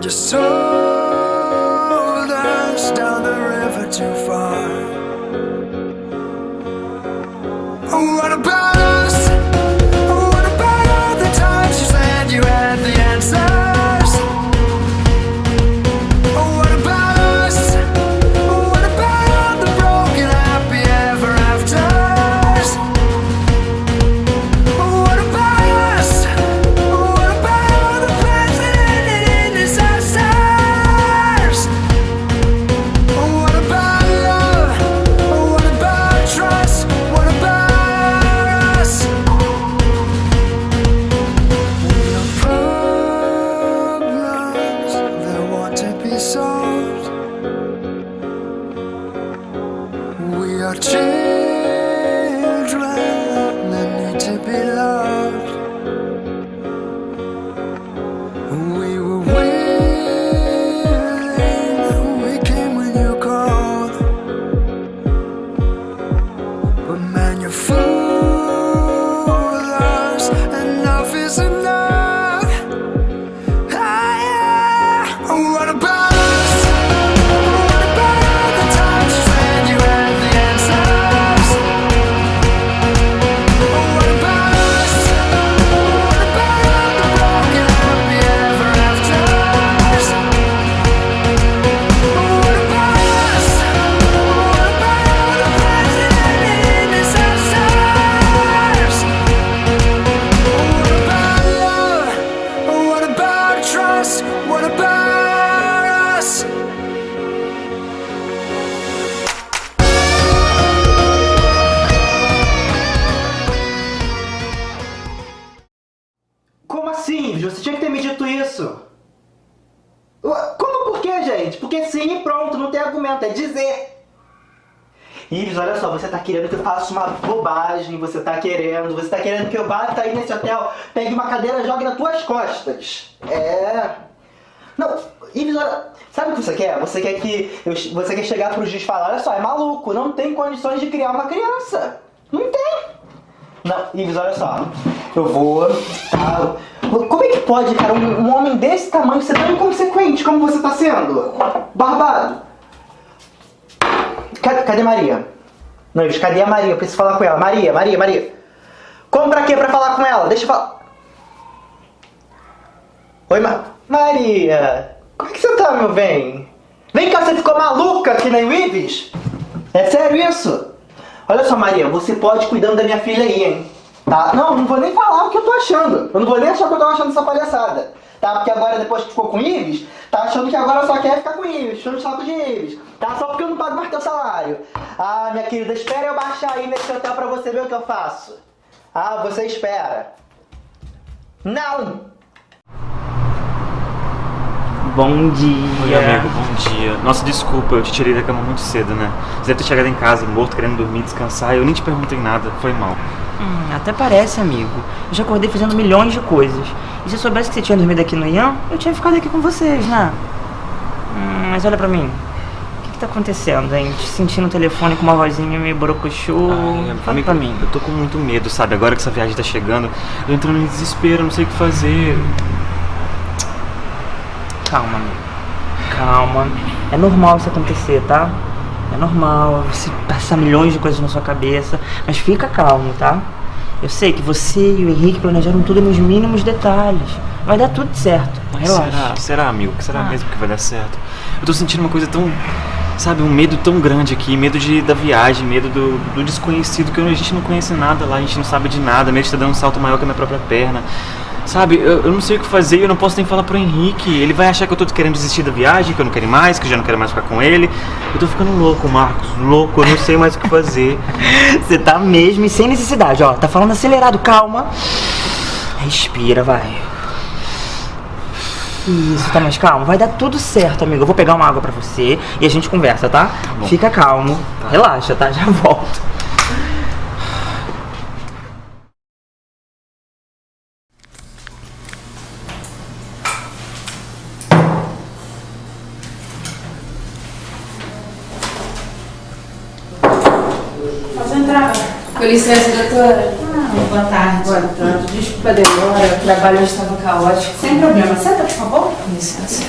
just told us down the river too far. What about cadeira jogue nas tuas costas. É. Não, Ives, sabe o que você quer? Você quer que. eu- você quer chegar pro juiz e falar, olha só, é maluco, não tem condições de criar uma criança. Não tem. Não, Ives, olha só. Eu vou. Tá, como é que pode, cara, um, um homem desse tamanho ser tão inconsequente como você tá sendo? Barbado. Cadê, cadê Maria? Não, Ives, cadê a Maria? Eu preciso falar com ela. Maria, Maria, Maria. Como pra quê? Pra falar com ela? Deixa eu falar. Oi, Ma... Maria. Como é que você tá, meu bem? Vem cá, você ficou maluca nem o Ives? É sério isso? Olha só, Maria, você pode ir cuidando da minha filha aí, hein? Tá? Não, não vou nem falar o que eu tô achando. Eu não vou nem achar o que eu tô achando dessa palhaçada. Tá? Porque agora, depois que ficou com Ives, tá achando que agora só quer ficar com Ives, achando o saco de Ives. Tá? Só porque eu não pago mais teu salário. Ah, minha querida, espera eu baixar aí nesse hotel pra você ver o que eu faço. Ah, você espera. Não! Bom dia. Oi, amigo, bom dia. Nossa, desculpa, eu te tirei da cama muito cedo, né? Você deve ter chegado em casa morto, querendo dormir, descansar. Eu nem te perguntei nada, foi mal. Hum, até parece, amigo. Eu já acordei fazendo milhões de coisas. E se eu soubesse que você tinha dormido aqui no Ian, eu tinha ficado aqui com vocês, né? Hum, mas olha pra mim. O que, que tá acontecendo, hein? Te sentindo no telefone com uma vozinha meio borocochô. Fala Amigo, pra mim. Eu tô com muito medo, sabe? Agora que essa viagem tá chegando, eu entrando em desespero, não sei o que fazer. Calma, amigo. Calma. É normal isso acontecer, tá? É normal você passar milhões de coisas na sua cabeça. Mas fica calmo, tá? Eu sei que você e o Henrique planejaram tudo nos mínimos detalhes. Vai dar tudo certo. Relaxa. Será? Será, amigo? Será Ah. mesmo que vai dar certo? Eu tô sentindo uma coisa tão. Sabe, um medo tão grande aqui, medo de, da viagem, medo do, do desconhecido, que a gente não conhece nada lá, a gente não sabe de nada, medo de estar dando um salto maior que a minha própria perna. Sabe, eu, eu não sei o que fazer e eu não posso nem falar pro Henrique. Ele vai achar que eu tô querendo desistir da viagem, que eu não quero mais, que eu já não quero mais ficar com ele. Eu tô ficando louco, Marcos, louco, eu não sei mais o que fazer. Você tá mesmo e sem necessidade, ó. Tá falando acelerado, calma. Respira, vai. Isso, tá mais calmo? Vai dar tudo certo, amigo. Eu vou pegar uma água pra você e a gente conversa, tá? bom. Fica calmo. Relaxa, tá? Já volto. Pode entrar. Com licença, doutora. Ah, boa tarde. Boa tarde. Desculpa a demora, o trabalho estava caótico. Sem problema. Senta, por favor. Com licença.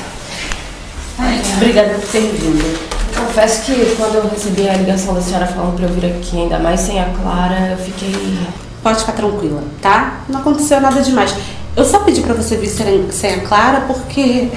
Obrigada por ter vindo. Confesso que quando eu recebi a ligação da senhora falando pra eu vir aqui, ainda mais sem a Clara, eu fiquei. Pode ficar tranquila, tá? Não aconteceu nada demais. Eu só pedi pra você vir sem a Clara porque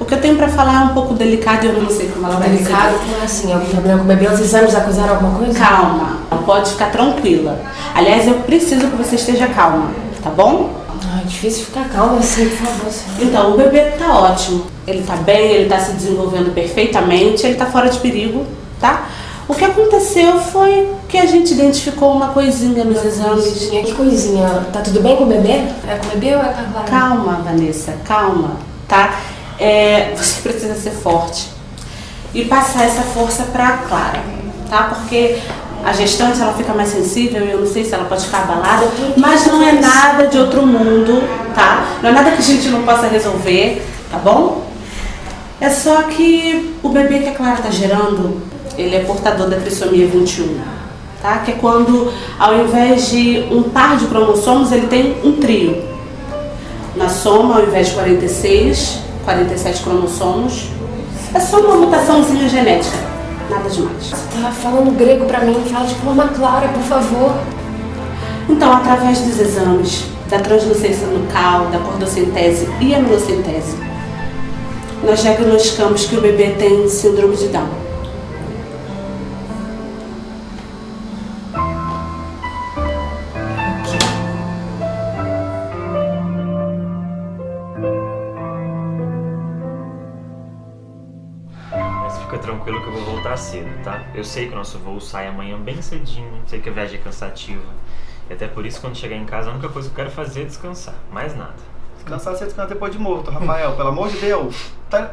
o que eu tenho pra falar é um pouco delicado e eu não sei como ela vai Delicado? Como assim? Algum problema com o bebê? Os exames acusaram alguma coisa? Calma, pode ficar tranquila. Aliás, eu preciso que você esteja calma, tá bom? Ai, difícil ficar calma assim, por favor. senhora. Então, o bebê tá ótimo. Ele tá bem, ele tá se desenvolvendo perfeitamente, ele tá fora de perigo, tá? O que aconteceu foi que a gente identificou uma coisinha nos exames. Coisinha, que coisinha? Tá tudo bem com o bebê? É com o bebê ou é com a Clara? Calma, Vanessa, calma, tá? É, você precisa ser forte e passar essa força pra Clara, tá? Porque a gestante ela fica mais sensível eu não sei se ela pode ficar abalada, mas não é nada de outro mundo, tá? Não é nada que a gente não possa resolver, tá bom? É só que o bebê que a Clara tá gerando, ele é portador da trissomia 21, tá? Que é quando, ao invés de um par de cromossomos, ele tem um trio. Na soma, ao invés de 46, 47 cromossomos, é só uma mutaçãozinha genética, nada demais. Tá falando grego pra mim, fala de forma clara, por favor. Então, através dos exames da translucência nucal, da cordocentese e aminocentese, nós diagnosticamos que o bebê tem síndrome de Down. Cedo, tá? Eu sei que o nosso voo sai amanhã bem cedinho, sei que a viagem é cansativa. E até por isso, quando chegar em casa, a única coisa que eu quero fazer é descansar, mais nada. Descansar você descansa depois de morto, Rafael. Pelo amor de Deus. Tá-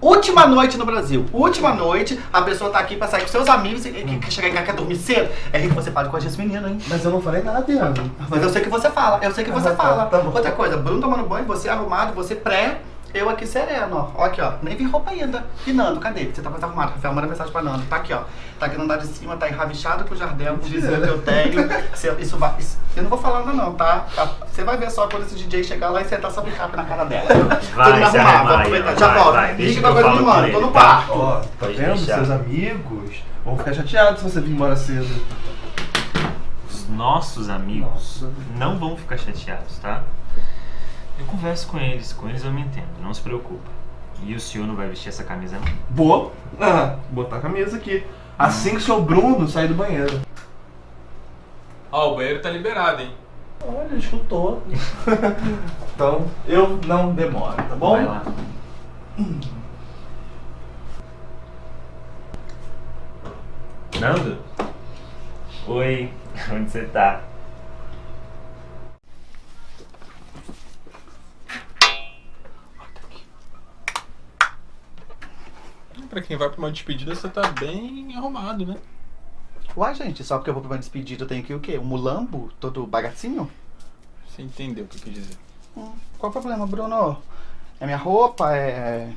Última noite no Brasil. Última noite, a pessoa tá aqui pra sair com seus amigos e que, que chegar em casa quer dormir cedo. É que você fala com esse menino, hein? Mas eu não falei nada, Ian. Mas eu sei que você fala, eu sei que você Ah, tá, fala. tá bom. Outra coisa, Bruno tomando banho, você arrumado, você pré, eu aqui sereno, ó. Aqui, ó. Nem vi roupa ainda. E Nando, cadê? Você tá mais arrumado, Rafael. Manda mensagem pra Nando. Tá aqui, ó. Tá aqui no andar de cima, tá enrabichado com o Jardel, com o vizinho que eu tenho. Você- Isso vai. isso- eu não vou falar nada não, tá? Tá? Você vai ver só quando esse DJ chegar lá e sentar sobre cap na cara dela. Vai, Tudo arrumar, arrumar, vou aproveitar. Já vai, volto. vai, Liga pra coisa falo do mano, com tô no tá? quarto. Ó, tá Pode vendo? deixar. Seus amigos vão ficar chateados se você vir embora cedo. Os nossos amigos não vão ficar chateados, tá? Eu converso com eles, com eles eu me entendo, não se preocupa. E o senhor não vai vestir essa camisa não? Vou ah, botar a camisa aqui. Assim que o seu Bruno sair do banheiro. Ó, o banheiro tá liberado, hein? Olha, escutou. então, eu não demoro, tá bom? Vai lá. Nando? Oi, onde você tá? Pra quem vai pra uma despedida, você tá bem arrumado, né? Uai, gente, só porque eu vou pra uma despedida eu tenho que o quê? Um mulambo? Todo bagacinho? Você entendeu o que eu quis dizer. Hum, Qual o problema, Bruno? É minha roupa? É.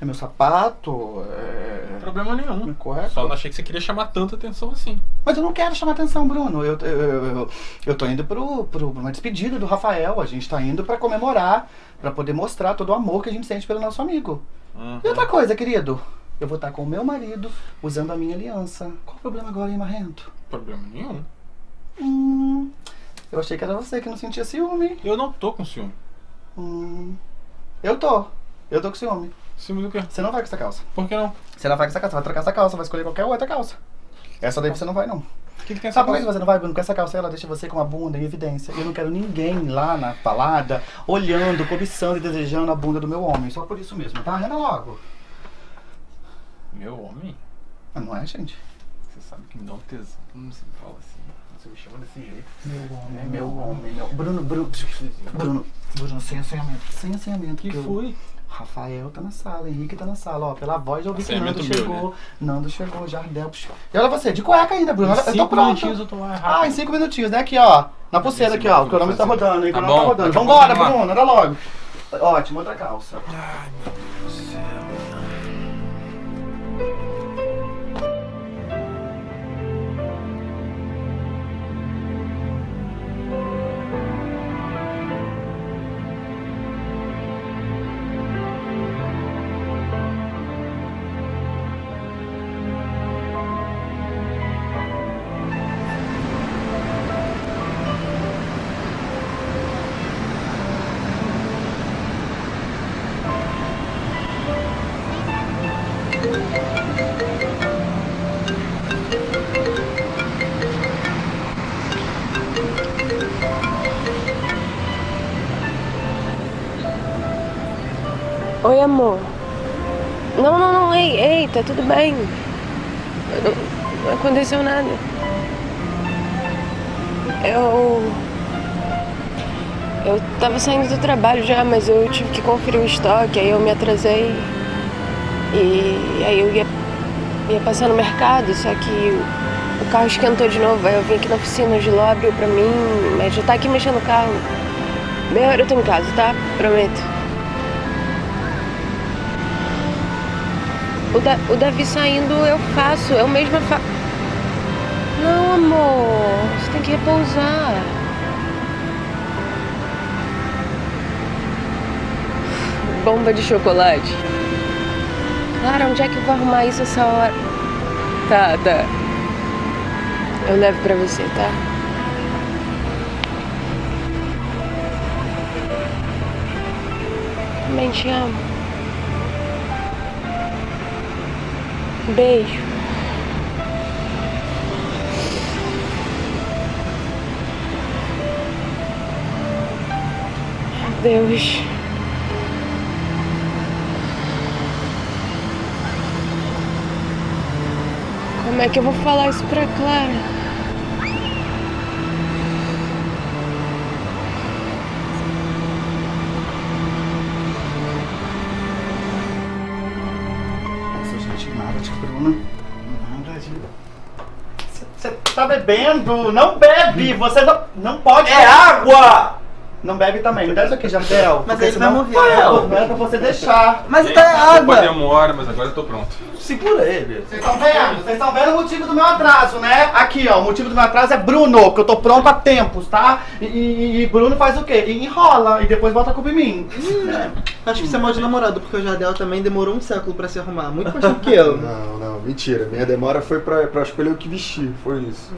É meu sapato? É. Problema nenhum. Correto? Só não achei que você queria chamar tanta atenção assim. Mas eu não quero chamar atenção, Bruno. Eu, eu, eu, eu- eu tô indo pro, pro uma despedida do Rafael. A gente tá indo pra comemorar, pra poder mostrar todo o amor que a gente sente pelo nosso amigo. E outra coisa, querido. Eu vou estar com o meu marido usando a minha aliança. Qual o problema agora, hein, Marrento? Problema nenhum. Hum, eu achei que era você que não sentia ciúme. Eu não tô com ciúme. Hum, eu tô. Eu tô com ciúme. Ciúme do quê? Você não vai com essa calça. Por que não? Você não vai com essa calça, você vai trocar essa calça, vai escolher qualquer outra calça. Essa daí você não vai, não. O que, que tem essa Sabe por que você não vai, Bruno? Com essa calça ela deixa você com a bunda em evidência. Eu não quero ninguém lá na balada olhando, cobiçando e desejando a bunda do meu homem. Só por isso mesmo, tá? Renda logo. Meu homem? Mas não é, gente? Você sabe que me dá um tesão. Não se fala assim. Você me chama desse jeito. Meu homem, é meu homem, meu. Bruno, Bruno. Bruno, Bruno, sem assanhamento. Sem assanhamento. Que eu- foi? Rafael tá na sala, Henrique tá na sala, ó. Pela voz eu ouvi que Nando meu, chegou. Nando chegou, Jardel. psh. E olha você, de cueca ainda, Bruno. Eu tô cinco pronto. minutinhos eu tô rápido. Ah, em cinco minutinhos, né? Aqui, ó. Na pulseira aqui, ó. O cronômetro tá rodando, hein? O Tá cronômetro tá rodando. a Vambora. Bruno, olha logo. Ótimo, outra calça. Ai, meu Deus do céu. Oi, amor. Não, não, não, ei, ei, tá tudo bem. Não, não aconteceu nada. Eu. Eu tava saindo do trabalho já, mas eu tive que conferir o estoque, aí eu me atrasei. E aí eu ia, ia passar no mercado, só que o, o carro esquentou de novo. Aí eu vim aqui na oficina, o Giló abriu pra mim, mas já tá aqui mexendo no carro. Meia hora eu tô em casa, tá? Prometo. O, da, o Davi saindo eu faço, eu mesma faço. Não, amor, você tem que repousar. Bomba de chocolate. Clara, onde é que eu vou arrumar isso essa hora? Tá, tá. Eu levo pra você, tá? Também te amo. Beijo. Deus. Como é que eu vou falar isso pra Clara? Bebendo? Não bebe! Você não, não pode... É água! Não bebe também. Me dá isso aqui, Jardel. Mas porque você vai senão- morrer. Não, Não é pra você deixar. Mas tá é água. demora, mas agora eu tô pronto. Segura ele. Vocês estão vendo? Vocês estão vendo o motivo do meu atraso, né? Aqui, ó, o motivo do meu atraso é Bruno, que eu tô pronto há tempos, tá? E, e- e Bruno faz o quê? Enrola e depois bota a culpa em mim. Acho que você é mal de namorado, porque o Jardel também demorou um século pra se arrumar. Muito mais tempo que eu. Não, não, mentira. Minha demora foi pra, pra escolher o que vestir, foi isso.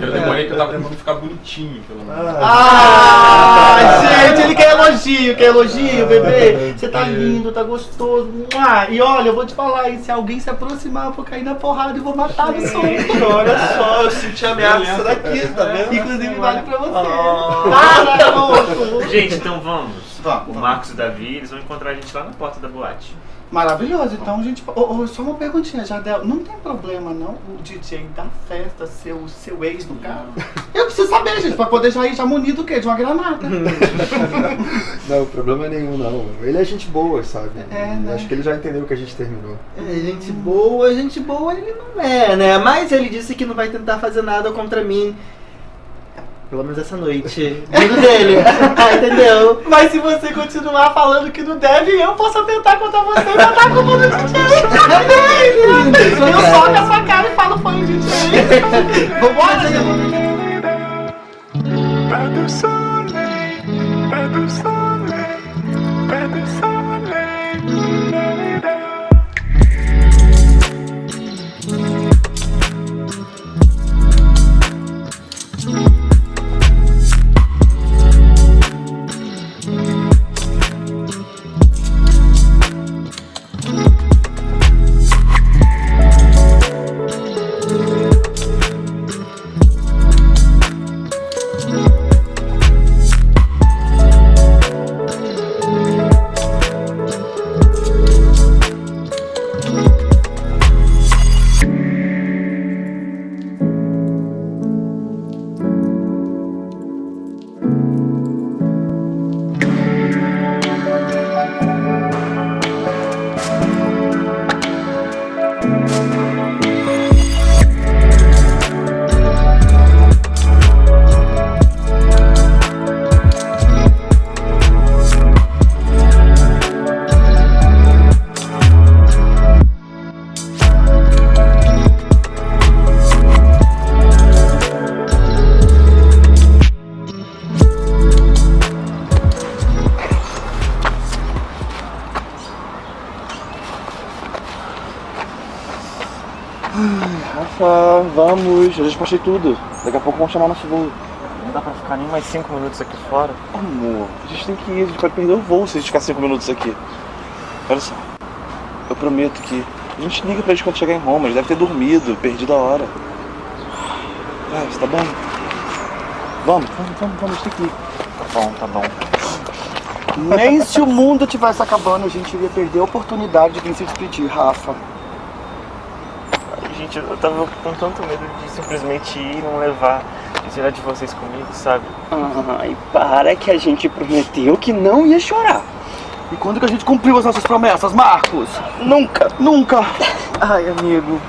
Eu demorei que eu tava tentando ficar bonitinho, pelo menos. Ah, gente, ele quer elogio, quer elogio, bebê. Você tá lindo, tá gostoso. Ah, e olha, eu vou te falar, hein, se alguém se aproximar, eu vou cair na porrada e vou matar no som. Olha só, eu senti ameaça daqui, tá vendo? Inclusive vale pra você. Ah. Para, louco. Gente, então vamos. Vamos. O Marcos e o Davi, eles vão encontrar a gente lá na porta da boate. Maravilhoso, então, gente. Ô, ô, só uma perguntinha, Jardel. Não tem problema, não, o DJ da festa ser o seu ex no carro? Eu preciso saber, gente, pra poder já ir já munido do quê? De uma granada. Não, problema nenhum, não. Ele é gente boa, sabe? É, né? Acho que ele já entendeu que a gente terminou. É, gente boa, gente boa ele não é, né? Mas ele disse que não vai tentar fazer nada contra mim. Pelo menos essa noite. Vindo dele. Ah, Entendeu? Mas se você continuar falando que não deve, eu posso tentar contra você e botar a culpa no DJ. Eu soco a sua cara e falo foi o DJ. Vambora, Pas de soleil, pas de soleil, pas de soleil. Tudo. Daqui a pouco vamos chamar nosso voo. Não dá pra ficar nem mais cinco minutos aqui fora. Amor, a gente tem que ir, a gente pode perder o voo se a gente ficar cinco minutos aqui. Olha só, eu prometo que a gente liga pra eles quando chegar em Roma, eles devem ter dormido, perdido a hora. Vai, você tá bem? Vamos, vamos, vamos, vamos, a gente tem que ir. Tá bom, tá bom. Nem se o mundo tivesse acabando, a gente iria perder a oportunidade de vir se despedir, Rafa. Gente, eu tava com tanto medo de simplesmente ir e não levar, de tirar de vocês comigo, sabe? Ai, para que a gente prometeu que não ia chorar. E quando que a gente cumpriu as nossas promessas, Marcos? Nunca, nunca. Ai, amigo.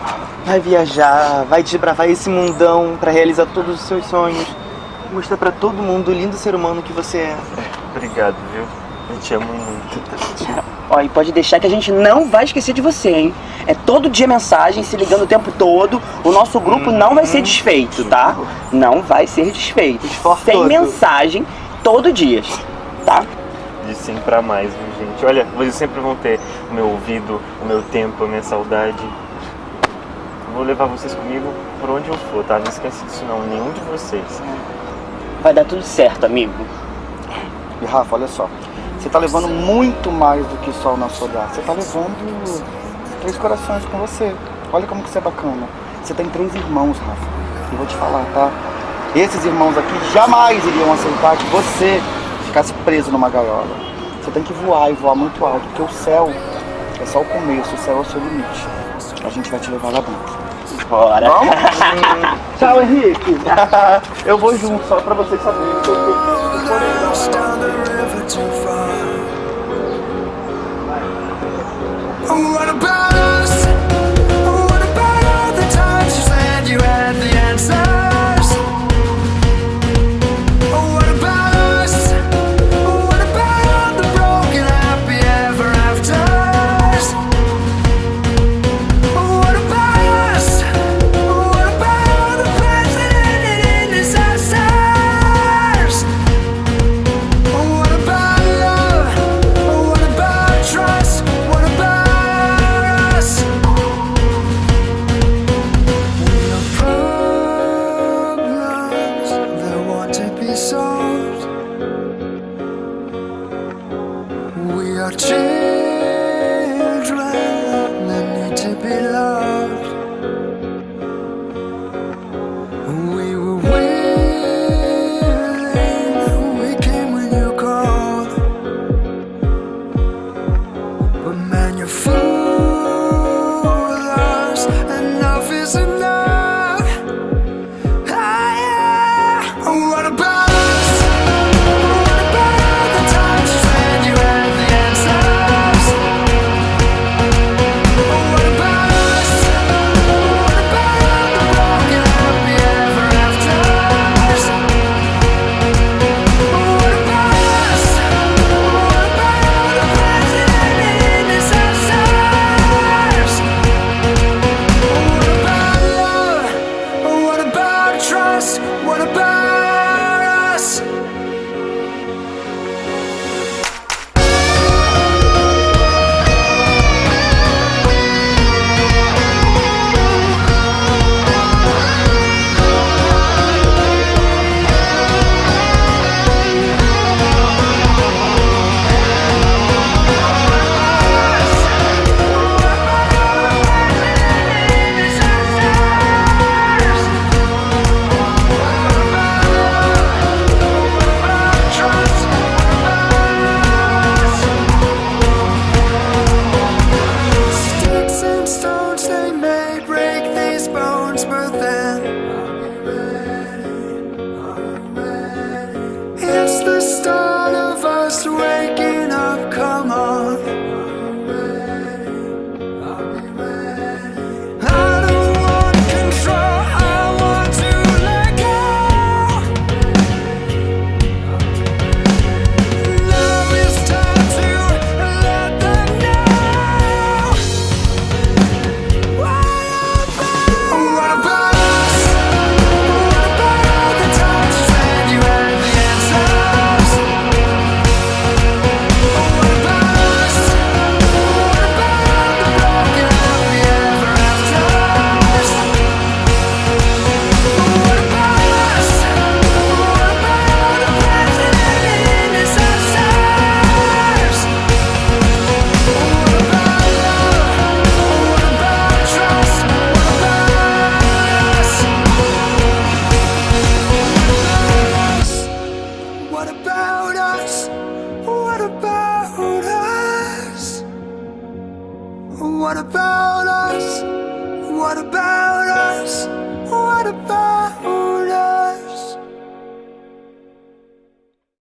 Vai viajar, vai desbravar esse mundão pra realizar todos os seus sonhos. Mostrar pra todo mundo o lindo ser humano que você é. Obrigado, viu? Eu te amo muito. Ó, e pode deixar que a gente não vai esquecer de você, hein? É todo dia mensagem, se ligando o tempo todo. O nosso grupo não vai ser desfeito, tá? Não vai ser desfeito. Sem todo. mensagem, todo dia, tá? De sim pra mais, viu, gente? Olha, vocês sempre vão ter o meu ouvido, o meu tempo, a minha saudade. Vou levar vocês comigo por onde eu for, tá? Não esquece disso não, nenhum de vocês. Vai dar tudo certo, amigo. E Rafa, olha só. Você tá levando muito mais do que só o nosso olhar. Você tá levando três corações com você. Olha como que você é bacana. Você tem três irmãos, Rafa. E vou te falar, tá? Esses irmãos aqui jamais iriam aceitar que você ficasse preso numa gaiola. Você tem que voar e voar muito alto, porque o céu é só o começo, o céu é o seu limite. A gente vai te levar lá dentro. Bora. Vamos? Tchau, Henrique. Eu vou junto, só pra vocês saberem. que eu tô-